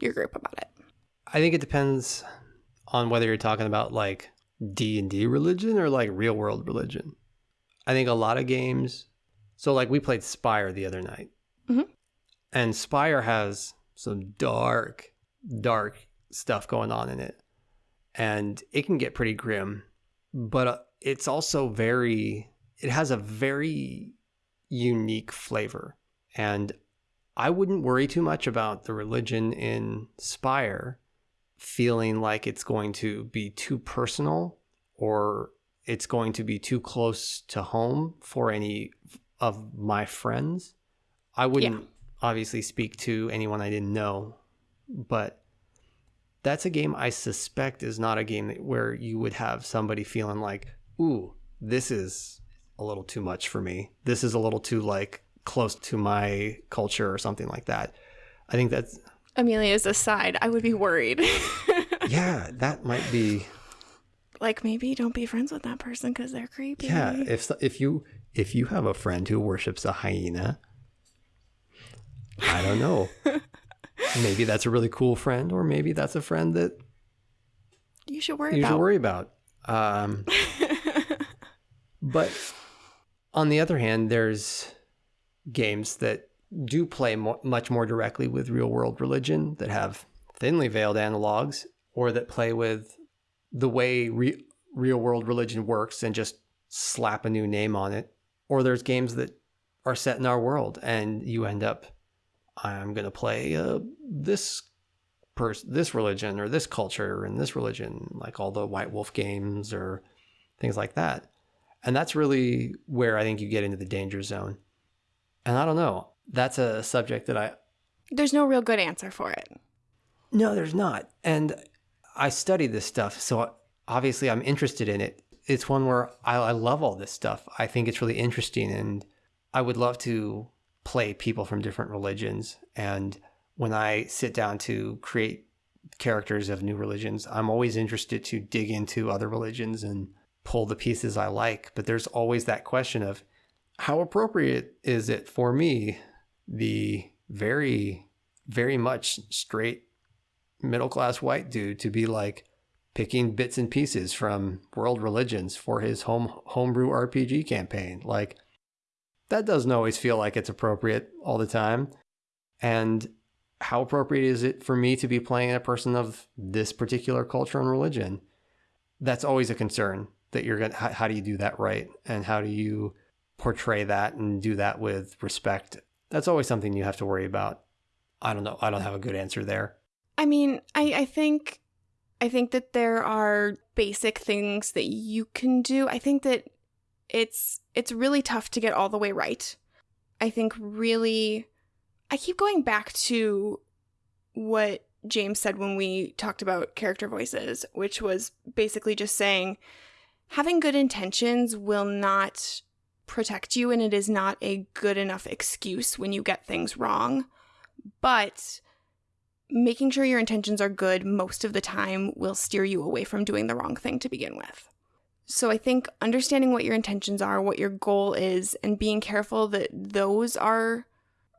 your group about it? I think it depends on whether you're talking about like D&D religion or like real world religion. I think a lot of games so like we played Spire the other night. Mhm. And Spire has some dark dark stuff going on in it. And it can get pretty grim, but uh, it's also very it has a very unique flavor. And I wouldn't worry too much about the religion in Spire feeling like it's going to be too personal or it's going to be too close to home for any of my friends. I wouldn't obviously speak to anyone I didn't know, but that's a game I suspect is not a game that, where you would have somebody feeling like, "Ooh, this is a little too much for me. This is a little too like close to my culture or something like that." I think that's Amelia's aside, I would be worried. yeah, that might be like maybe don't be friends with that person because they're creepy. Yeah, if if you if you have a friend who worships a hyena, I don't know. maybe that's a really cool friend, or maybe that's a friend that you should worry you about. should worry about. Um, but on the other hand, there's games that do play mo- much more directly with real world religion that have thinly veiled analogs, or that play with the way re- real world religion works and just slap a new name on it. Or there's games that are set in our world and you end up, I'm going to play uh, this person, this religion or this culture and this religion, like all the White Wolf games or things like that. And that's really where I think you get into the danger zone. And I don't know. That's a subject that I. There's no real good answer for it. No, there's not. And I study this stuff, so obviously I'm interested in it. It's one where I, I love all this stuff. I think it's really interesting, and I would love to play people from different religions. And when I sit down to create characters of new religions, I'm always interested to dig into other religions and pull the pieces I like. But there's always that question of how appropriate is it for me, the very, very much straight middle class white dude to be like picking bits and pieces from world religions for his home homebrew RPG campaign. Like that doesn't always feel like it's appropriate all the time. And how appropriate is it for me to be playing a person of this particular culture and religion? That's always a concern that you're going to, how, how do you do that right? And how do you portray that and do that with respect? That's always something you have to worry about. I don't know. I don't have a good answer there. I mean, I, I think I think that there are basic things that you can do. I think that it's it's really tough to get all the way right. I think really I keep going back to what James said when we talked about character voices, which was basically just saying having good intentions will not protect you and it is not a good enough excuse when you get things wrong. But making sure your intentions are good most of the time will steer you away from doing the wrong thing to begin with. So I think understanding what your intentions are, what your goal is, and being careful that those are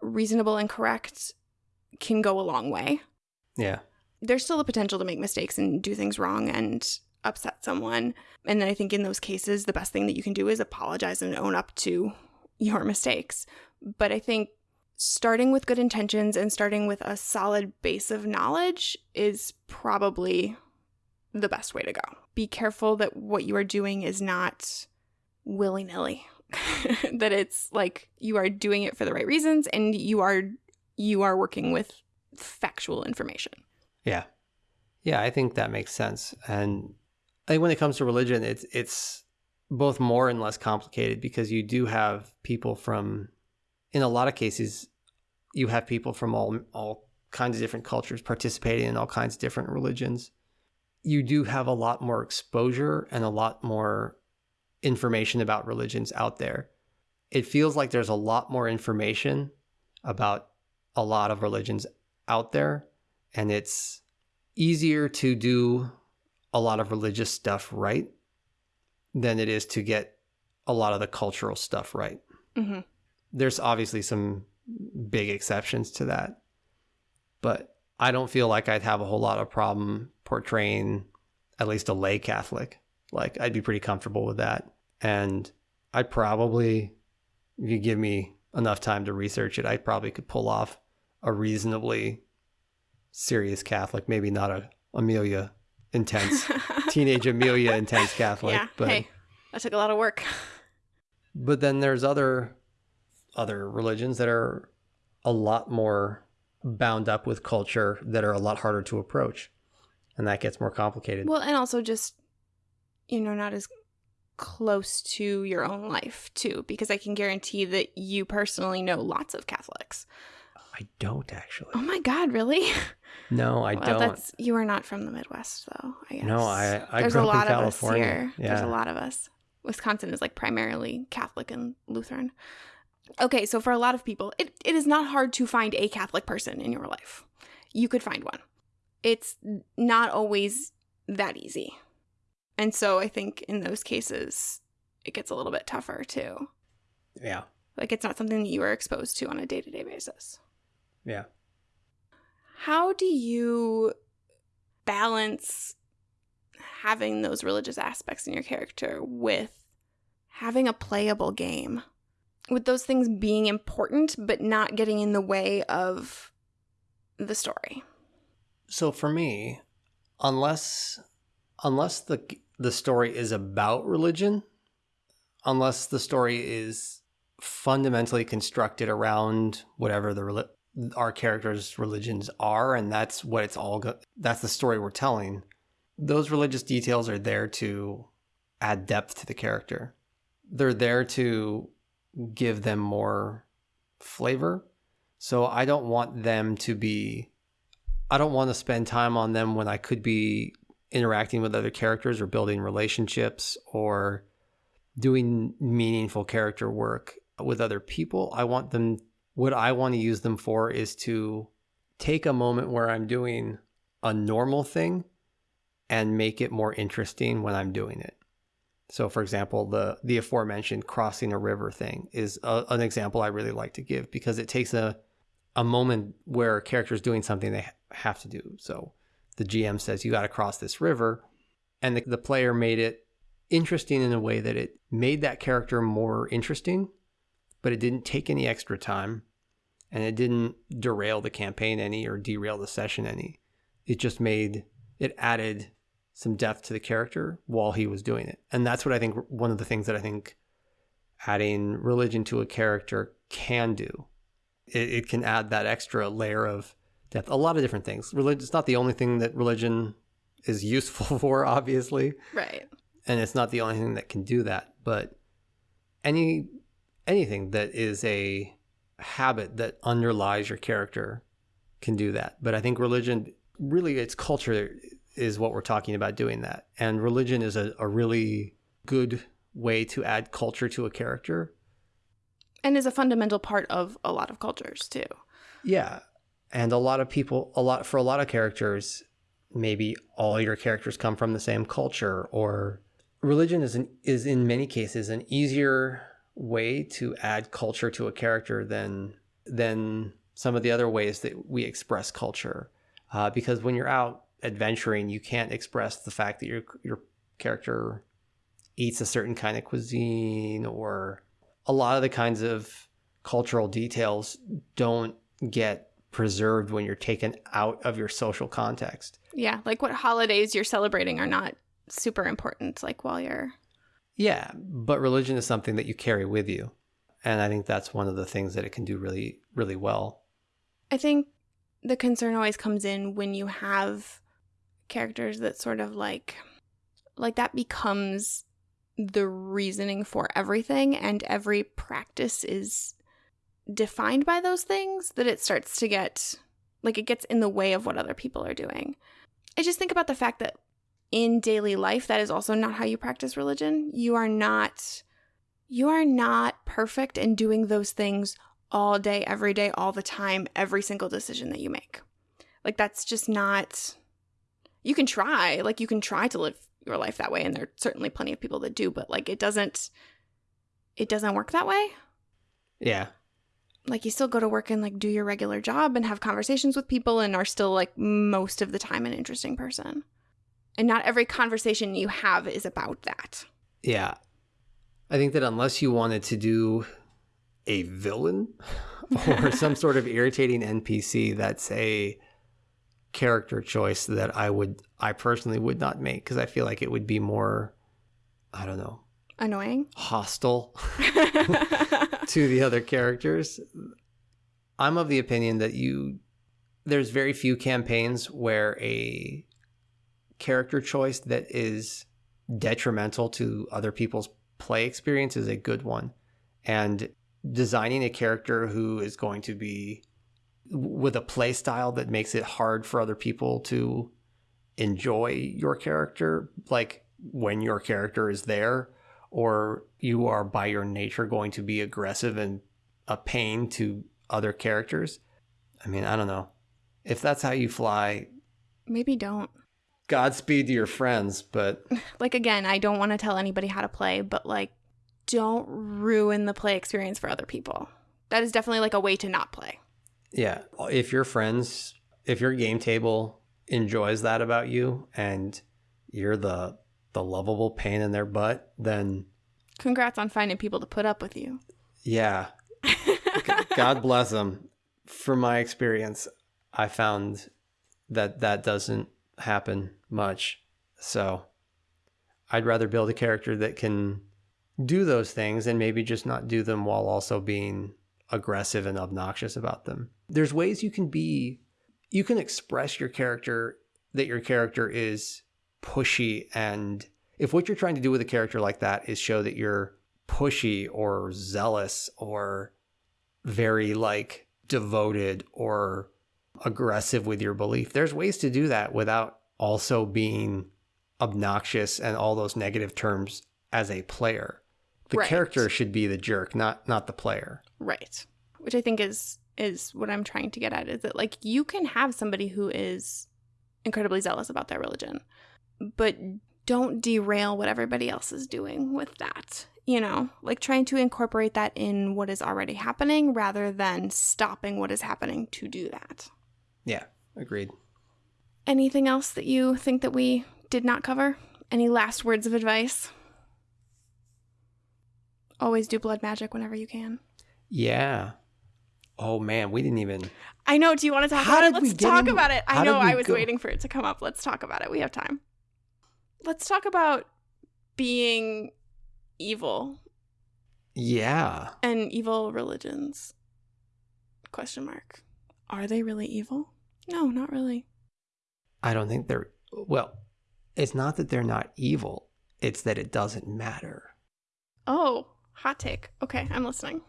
reasonable and correct can go a long way. Yeah. There's still the potential to make mistakes and do things wrong and upset someone. And then I think in those cases, the best thing that you can do is apologize and own up to your mistakes. But I think starting with good intentions and starting with a solid base of knowledge is probably the best way to go. Be careful that what you are doing is not willy nilly, that it's like you are doing it for the right reasons and you are you are working with factual information. Yeah. Yeah, I think that makes sense. And I think when it comes to religion, it's it's both more and less complicated because you do have people from in a lot of cases you have people from all all kinds of different cultures participating in all kinds of different religions. You do have a lot more exposure and a lot more information about religions out there. It feels like there's a lot more information about a lot of religions out there, and it's easier to do a lot of religious stuff right than it is to get a lot of the cultural stuff right. Mm-hmm. There's obviously some big exceptions to that, but I don't feel like I'd have a whole lot of problem portraying at least a lay Catholic. Like I'd be pretty comfortable with that, and I'd probably, if you give me enough time to research it, I probably could pull off a reasonably serious Catholic, maybe not a Amelia intense teenage Amelia intense Catholic, yeah. but hey, that took a lot of work. but then there's other other religions that are a lot more bound up with culture that are a lot harder to approach and that gets more complicated Well, and also just, you know, not as close to your own life, too, because I can guarantee that you personally know lots of Catholics. i don't actually Oh my God, really? no i well, don't That's, you are not from the Midwest, though, I guess. no i i There's grew a lot of us here. yeah There's a lot of us. Wisconsin is like primarily Catholic and Lutheran. Okay, so for a lot of people, it, it is not hard to find a Catholic person in your life. You could find one. It's not always that easy. And so I think in those cases, it gets a little bit tougher too. yeah Like it's not something that you are exposed to on a day to day basis. yeah How do you balance having those religious aspects in your character with having a playable game? With those things being important, but not getting in the way of the story. so for me unless unless the the story is about religion unless the story is fundamentally constructed around whatever the our characters religions are and that's what it's all that's the story we're telling those religious details are there to add depth to the character they're there to give them more flavor so i don't want them to be I don't want to spend time on them when I could be interacting with other characters or building relationships or doing meaningful character work with other people. I want them, what I want to use them for is to take a moment where I'm doing a normal thing and make it more interesting when I'm doing it. So, for example, the the aforementioned crossing a river thing is a, an example I really like to give because it takes a a moment where a character is doing something they have to do. So the GM says, You got to cross this river. And the, the player made it interesting in a way that it made that character more interesting, but it didn't take any extra time and it didn't derail the campaign any or derail the session any. It just made it added some depth to the character while he was doing it. And that's what I think one of the things that I think adding religion to a character can do it, it can add that extra layer of depth. A lot of different things. Religion it's not the only thing that religion is useful for, obviously, Right. and it's not the only thing that can do that. But any anything that is a habit that underlies your character can do that. But I think religion really its culture is what we're talking about doing that. And religion is a, a really good way to add culture to a character And is a fundamental part of a lot of cultures too. Yeah. And a lot of people, a lot for a lot of characters, maybe all your characters come from the same culture or religion is an, is in many cases an easier way to add culture to a character than than some of the other ways that we express culture. Uh, because when you're out adventuring, you can't express the fact that your your character eats a certain kind of cuisine or a lot of the kinds of cultural details don't get preserved when you're taken out of your social context. Yeah, like what holidays you're celebrating are not super important like while you're Yeah, but religion is something that you carry with you. And I think that's one of the things that it can do really, really well. I think the concern always comes in when you have characters that sort of like like that becomes the reasoning for everything and every practice is defined by those things that it starts to get like it gets in the way of what other people are doing. I just think about the fact that in daily life that is also not how you practice religion. You are not you are not perfect in doing those things all day, every day, all the time, every single decision that you make. Like that's just not you can try, like you can try to live your life that way and there's certainly plenty of people that do, but like it doesn't it doesn't work that way. Yeah. Like you still go to work and like do your regular job and have conversations with people and are still like most of the time an interesting person. And not every conversation you have is about that. Yeah. I think that unless you wanted to do a villain or some sort of irritating NPC, that's a character choice that I would, I personally would not make because I feel like it would be more, I don't know, Annoying. hostile to the other characters. I'm of the opinion that you, there's very few campaigns where a character choice that is detrimental to other people's play experience is a good one. And designing a character who is going to be with a play style that makes it hard for other people to enjoy your character, like when your character is there, or you are by your nature going to be aggressive and a pain to other characters. I mean, I don't know. If that's how you fly, Maybe don't. Godspeed to your friends, but Like again, I don't want to tell anybody how to play, but like don't ruin the play experience for other people. That is definitely like a way to not play. Yeah, if your friends, if your game table enjoys that about you and you're the the lovable pain in their butt, then Congrats on finding people to put up with you. yeah, God bless them. From my experience, I found that that doesn't happen much. So I'd rather build a character that can do those things and maybe just not do them while also being aggressive and obnoxious about them. There's ways you can be, you can express your character that your character is pushy. And if what you're trying to do with a character like that is show that you're pushy or zealous or very like devoted or aggressive with your belief. There's ways to do that without also being obnoxious and all those negative terms as a player. The Right. character should be the jerk, not not the player. Right. Which I think is is what I'm trying to get at is that like you can have somebody who is incredibly zealous about their religion, but don't derail what everybody else is doing with that. You know, like trying to incorporate that in what is already happening rather than stopping what is happening to do that. Yeah, agreed. Anything else that you think that we did not cover? Any last words of advice? Always do blood magic whenever you can. Yeah. Oh man, we didn't even I know. Do you want to talk How about it? Let's talk in- about it. I know. I was go- waiting for it to come up. Let's talk about it. We have time. Let's talk about being evil Yeah. and evil religions. Question mark. Are they really evil? No, not really. I don't think they're well, it's not that they're not evil, it's that it doesn't matter. Oh, hot take. Okay, I'm listening.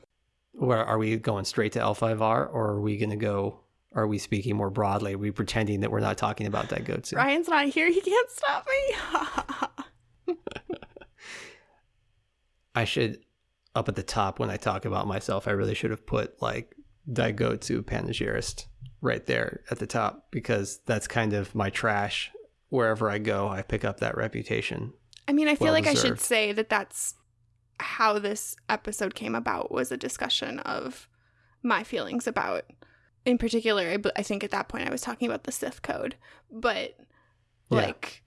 Where are we going straight to L5R or are we gonna go are we speaking more broadly? Are we pretending that we're not talking about Daigotsu? Ryan's not here. He can't stop me. I should up at the top when I talk about myself, I really should have put like Daigotsu Panegyrist right there at the top because that's kind of my trash. Wherever I go, I pick up that reputation. I mean, I feel Well like I should say that that's how this episode came about was a discussion of my feelings about in particular I, I think at that point I was talking about the Sith code, but Yeah. like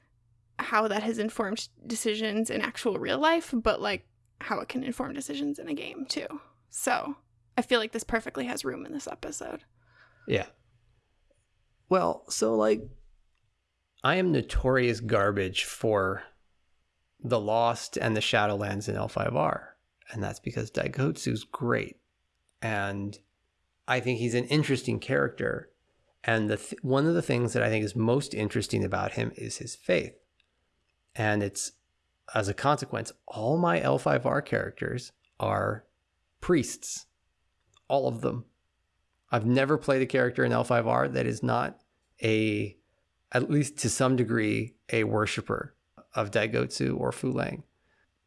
how that has informed decisions in actual real life, but like how it can inform decisions in a game too. So, I feel like this perfectly has room in this episode. Yeah. Well, so like I am notorious garbage for the Lost and the Shadowlands in L5R. And that's because Daigotsu's great. And I think he's an interesting character. And the th- one of the things that I think is most interesting about him is his faith. And it's as a consequence, all my L5R characters are priests. all of them. I've never played a character in L5R that is not a, at least to some degree, a worshiper of Daigotsu or Fu Leng.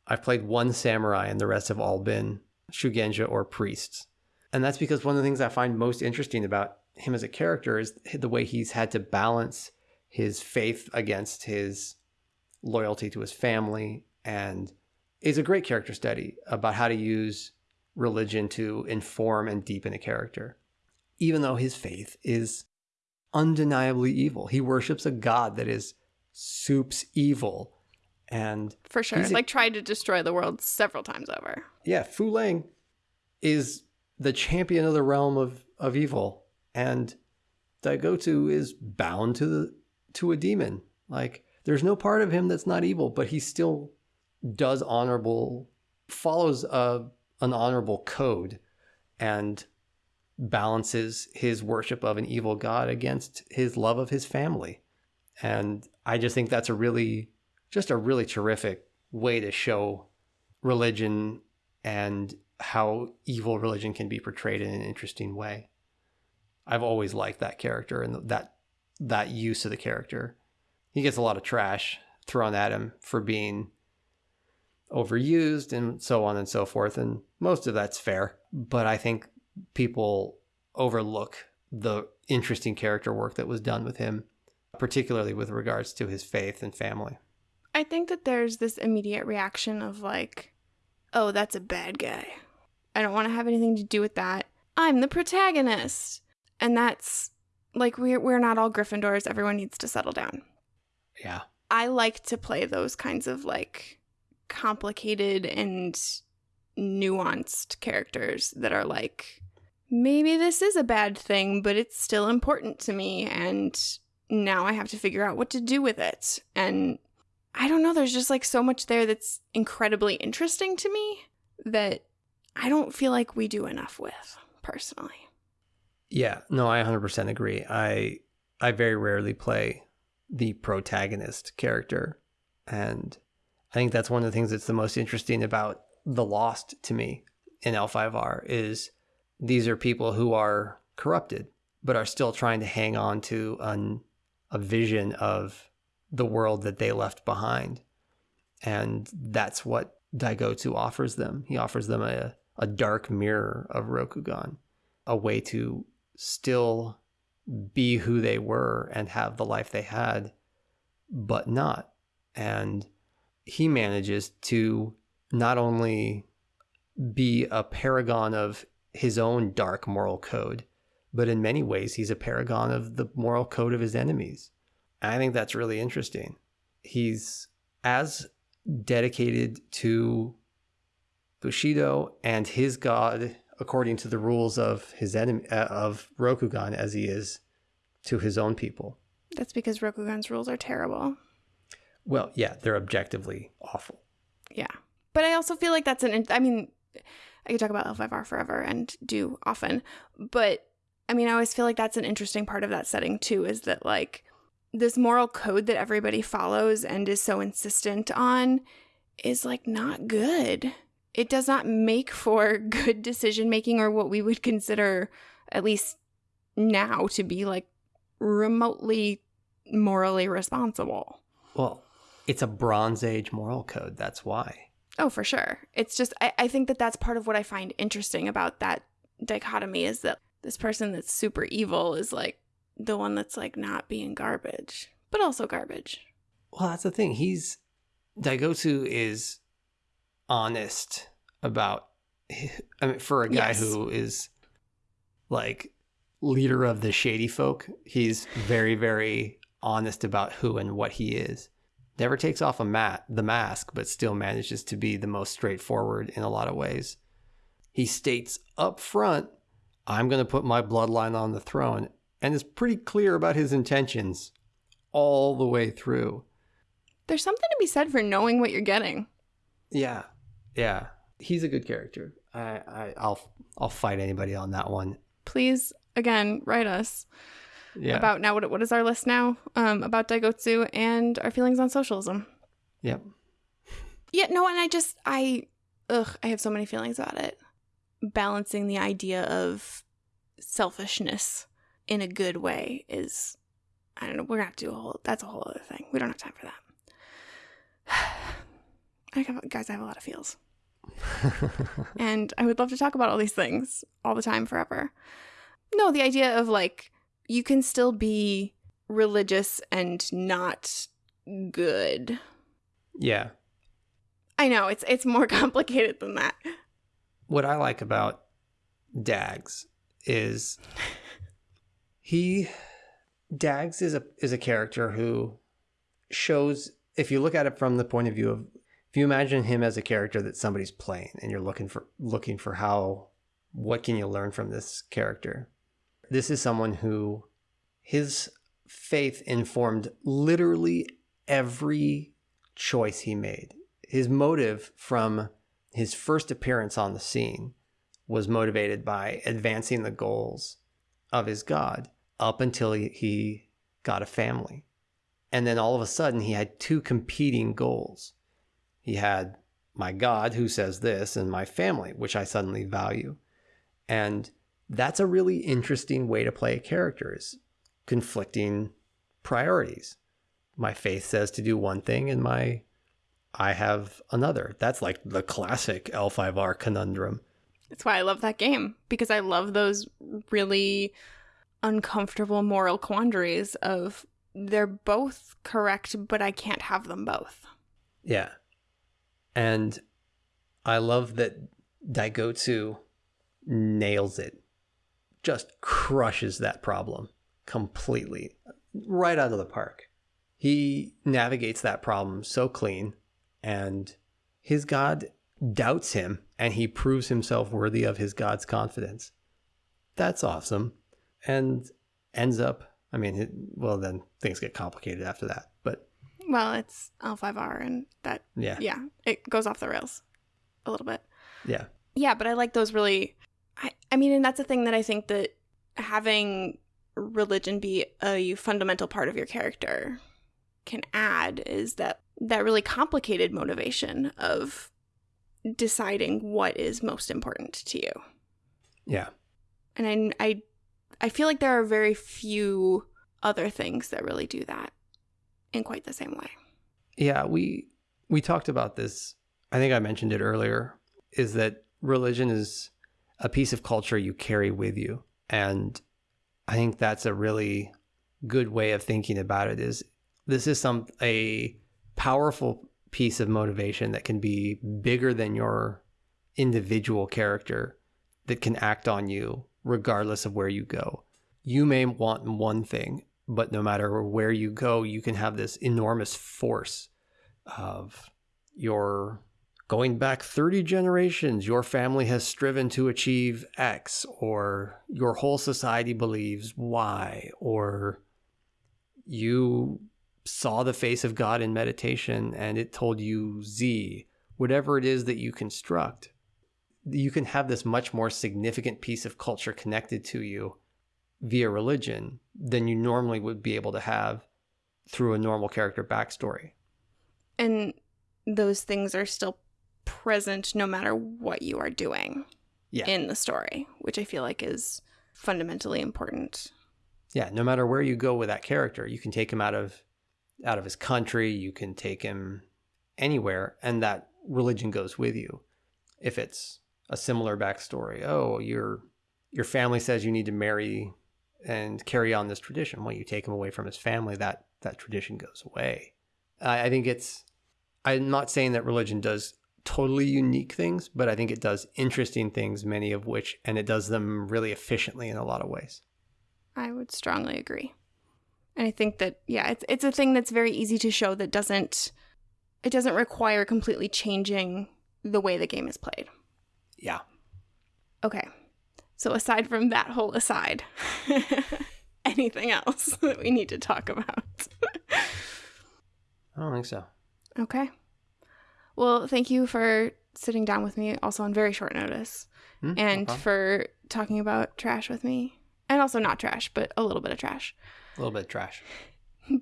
I've played one samurai and the rest have all been Shugenja or priests. And that's because one of the things I find most interesting about him as a character is the way he's had to balance his faith against his loyalty to his family and is a great character study about how to use religion to inform and deepen a character even though his faith is undeniably evil he worships a god that is soup's evil and For sure. Like tried to destroy the world several times over. yeah, Fu Leng is the champion of the realm of, of evil, and Daigotsu is bound to the to a demon. Like there's no part of him that's not evil, but he still does honorable follows a an honorable code and balances his worship of an evil god against his love of his family. And I just think that's a really just a really terrific way to show religion and how evil religion can be portrayed in an interesting way. I've always liked that character and that that use of the character. He gets a lot of trash thrown at him for being overused and so on and so forth and most of that's fair, but I think people overlook the interesting character work that was done with him, particularly with regards to his faith and family. I think that there's this immediate reaction of like, oh, that's a bad guy. I don't want to have anything to do with that. I'm the protagonist. And that's like we're we're not all Gryffindors. Everyone needs to settle down. Yeah. I like to play those kinds of like complicated and nuanced characters that are like maybe this is a bad thing, but it's still important to me and now I have to figure out what to do with it. And I don't know, there's just like so much there that's incredibly interesting to me that I don't feel like we do enough with personally. Yeah, no, I 100% agree. I I very rarely play the protagonist character, and I think that's one of the things that's the most interesting about the Lost to me in L5R is these are people who are corrupted but are still trying to hang on to an, a vision of the world that they left behind. And that's what Daigotsu offers them. He offers them a, a dark mirror of Rokugan, a way to still be who they were and have the life they had, but not. And he manages to not only be a paragon of his own dark moral code, but in many ways, he's a paragon of the moral code of his enemies. I think that's really interesting. He's as dedicated to Bushido and his god according to the rules of his enemy uh, of Rokugan as he is to his own people. That's because Rokugan's rules are terrible. Well, yeah, they're objectively awful. Yeah. But I also feel like that's an, I mean, I could talk about L5R forever and do often, but I mean, I always feel like that's an interesting part of that setting too, is that like this moral code that everybody follows and is so insistent on is like not good. It does not make for good decision making or what we would consider, at least now, to be like remotely morally responsible. Well, it's a Bronze Age moral code. That's why. Oh, for sure. It's just, I, I think that that's part of what I find interesting about that dichotomy is that this person that's super evil is like the one that's like not being garbage, but also garbage. Well, that's the thing. He's Daigotsu is honest about. I mean, for a guy Yes. who is like leader of the shady folk, he's very, very honest about who and what he is. Never takes off a mat the mask, but still manages to be the most straightforward in a lot of ways. He states up front, "I'm going to put my bloodline on the throne," and is pretty clear about his intentions all the way through. There's something to be said for knowing what you're getting. Yeah, yeah, he's a good character. I, I I'll I'll fight anybody on that one. Please, again, write us Yeah, about now. What, what is our list now? Um, about Daigotsu and our feelings on socialism. yep. Yeah, no, and I just, I, ugh, I have so many feelings about it. balancing the idea of selfishness in a good way is I don't know, we're gonna have to do a whole that's a whole other thing. We don't have time for that. I have, guys, I have a lot of feels. and I would love to talk about all these things all the time forever. No, the idea of like you can still be religious and not good. yeah. I know it's it's more complicated than that. What I like about Dags is he Dags is a is a character who shows if you look at it from the point of view of if you imagine him as a character that somebody's playing and you're looking for looking for how what can you learn from this character? This is someone who his faith informed literally every choice he made. His motive from his first appearance on the scene was motivated by advancing the goals of his god up until he, got a family and then all of a sudden he had two competing goals he had my God, who says this, and my family, which I suddenly value. And that's a really interesting way to play a character is conflicting priorities. My faith says to do one thing, and my I have another. That's like the classic L5R conundrum. That's why I love that game because I love those really uncomfortable moral quandaries of they're both correct, but I can't have them both. Yeah. And I love that Daigotsu nails it, just crushes that problem completely, right out of the park. He navigates that problem so clean, and his God doubts him, and he proves himself worthy of his God's confidence. That's awesome. And ends up, I mean, it, well, then things get complicated after that. But Well, it's L5R and that yeah, yeah, it goes off the rails a little bit. yeah. Yeah, but I like those really I I mean, and that's a thing that I think that having religion be a fundamental part of your character can add is that that really complicated motivation of deciding what is most important to you. Yeah. And I I I feel like there are very few other things that really do that in quite the same way. Yeah, we we talked about this. I think I mentioned it earlier. Is that religion is a piece of culture you carry with you, and I think that's a really good way of thinking about it. Is this is some a powerful piece of motivation that can be bigger than your individual character that can act on you regardless of where you go. You may want one thing, but no matter where you go, you can have this enormous force of your going back 30 generations, your family has striven to achieve X, or your whole society believes Y, or you saw the face of God in meditation and it told you Z, whatever it is that you construct. You can have this much more significant piece of culture connected to you via religion than you normally would be able to have through a normal character backstory. And those things are still present no matter what you are doing Yeah. in the story, which I feel like is fundamentally important. yeah no matter where you go with that character you can take him out of out of his country you can take him anywhere and that religion goes with you. If it's a similar backstory oh your your family says you need to marry and carry on this tradition. Well you take him away from his family that that tradition goes away. I, I think it's i'm not saying that religion does totally unique things but i think it does interesting things many of which and it does them really efficiently in a lot of ways. I would strongly agree. And I think that yeah, it's it's a thing that's very easy to show that doesn't it doesn't require completely changing the way the game is played. yeah Okay. So aside from that whole aside, anything else that we need to talk about? i don't think so okay. Well, thank you for sitting down with me also on very short notice hmm, no and problem. for talking about trash with me. And also not trash, but a little bit of trash. A little bit of trash.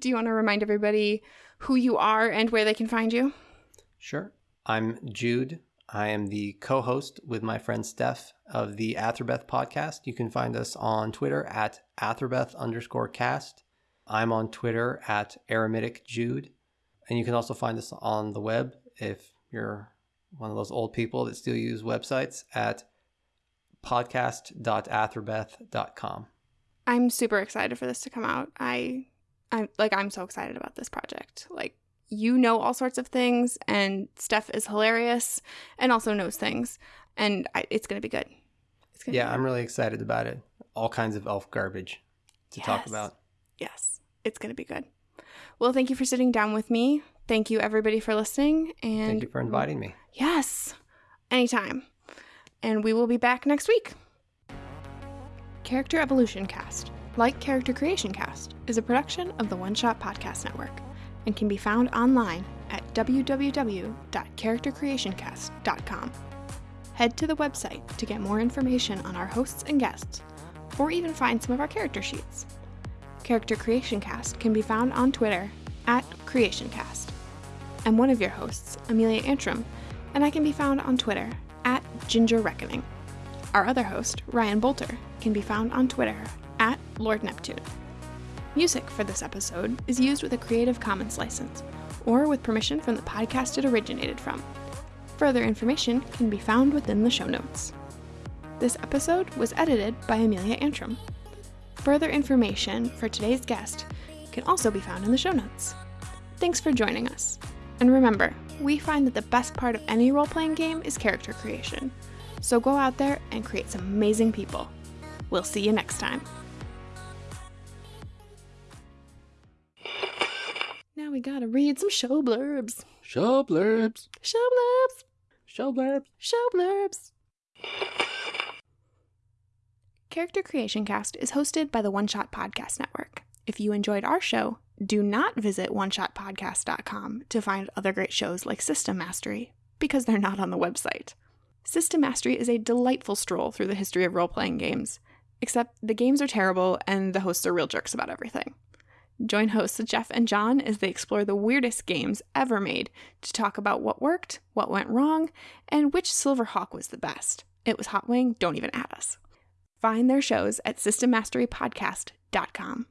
Do you want to remind everybody who you are and where they can find you? Sure. I'm Jude. I am the co host with my friend Steph of the Athrabeth podcast. You can find us on Twitter at Athrabeth underscore cast. I'm on Twitter at Eremitic Jude. And you can also find us on the web if you're one of those old people that still use websites at podcast.athrabeth.com. I'm super excited for this to come out. I I'm like I'm so excited about this project. Like you know all sorts of things and Steph is hilarious and also knows things and I, it's going to be good. It's gonna yeah, I'm really excited about it. All kinds of elf garbage to yes. talk about. Yes, it's going to be good. Well, thank you for sitting down with me. Thank you everybody for listening and Thank you for inviting me. Yes. Anytime. And we will be back next week. Character Evolution Cast, like Character Creation Cast, is a production of the One Shot Podcast Network and can be found online at www.charactercreationcast.com. Head to the website to get more information on our hosts and guests, or even find some of our character sheets. Character Creation Cast can be found on Twitter at CreationCast. I'm one of your hosts, Amelia Antrim, and I can be found on Twitter at Ginger Reckoning. Our other host, Ryan Boelter, can be found on Twitter at Lord Neptune. Music for this episode is used with a Creative Commons license or with permission from the podcast it originated from. Further information can be found within the show notes. This episode was edited by Amelia Antrim. Further information for today's guest can also be found in the show notes. Thanks for joining us. And remember, we find that the best part of any role playing game is character creation. So go out there and create some amazing people. We'll see you next time. Now we gotta read some show blurbs. Show blurbs. Show blurbs. Show blurbs. Show blurbs. Character Creation Cast is hosted by the One Shot Podcast Network. If you enjoyed our show, do not visit oneshotpodcast.com to find other great shows like System Mastery, because they're not on the website. System Mastery is a delightful stroll through the history of role playing games, except the games are terrible and the hosts are real jerks about everything. Join hosts Jeff and John as they explore the weirdest games ever made to talk about what worked, what went wrong, and which Silverhawk was the best. It was Hot Wing, don't even add us. Find their shows at systemmasterypodcast.com.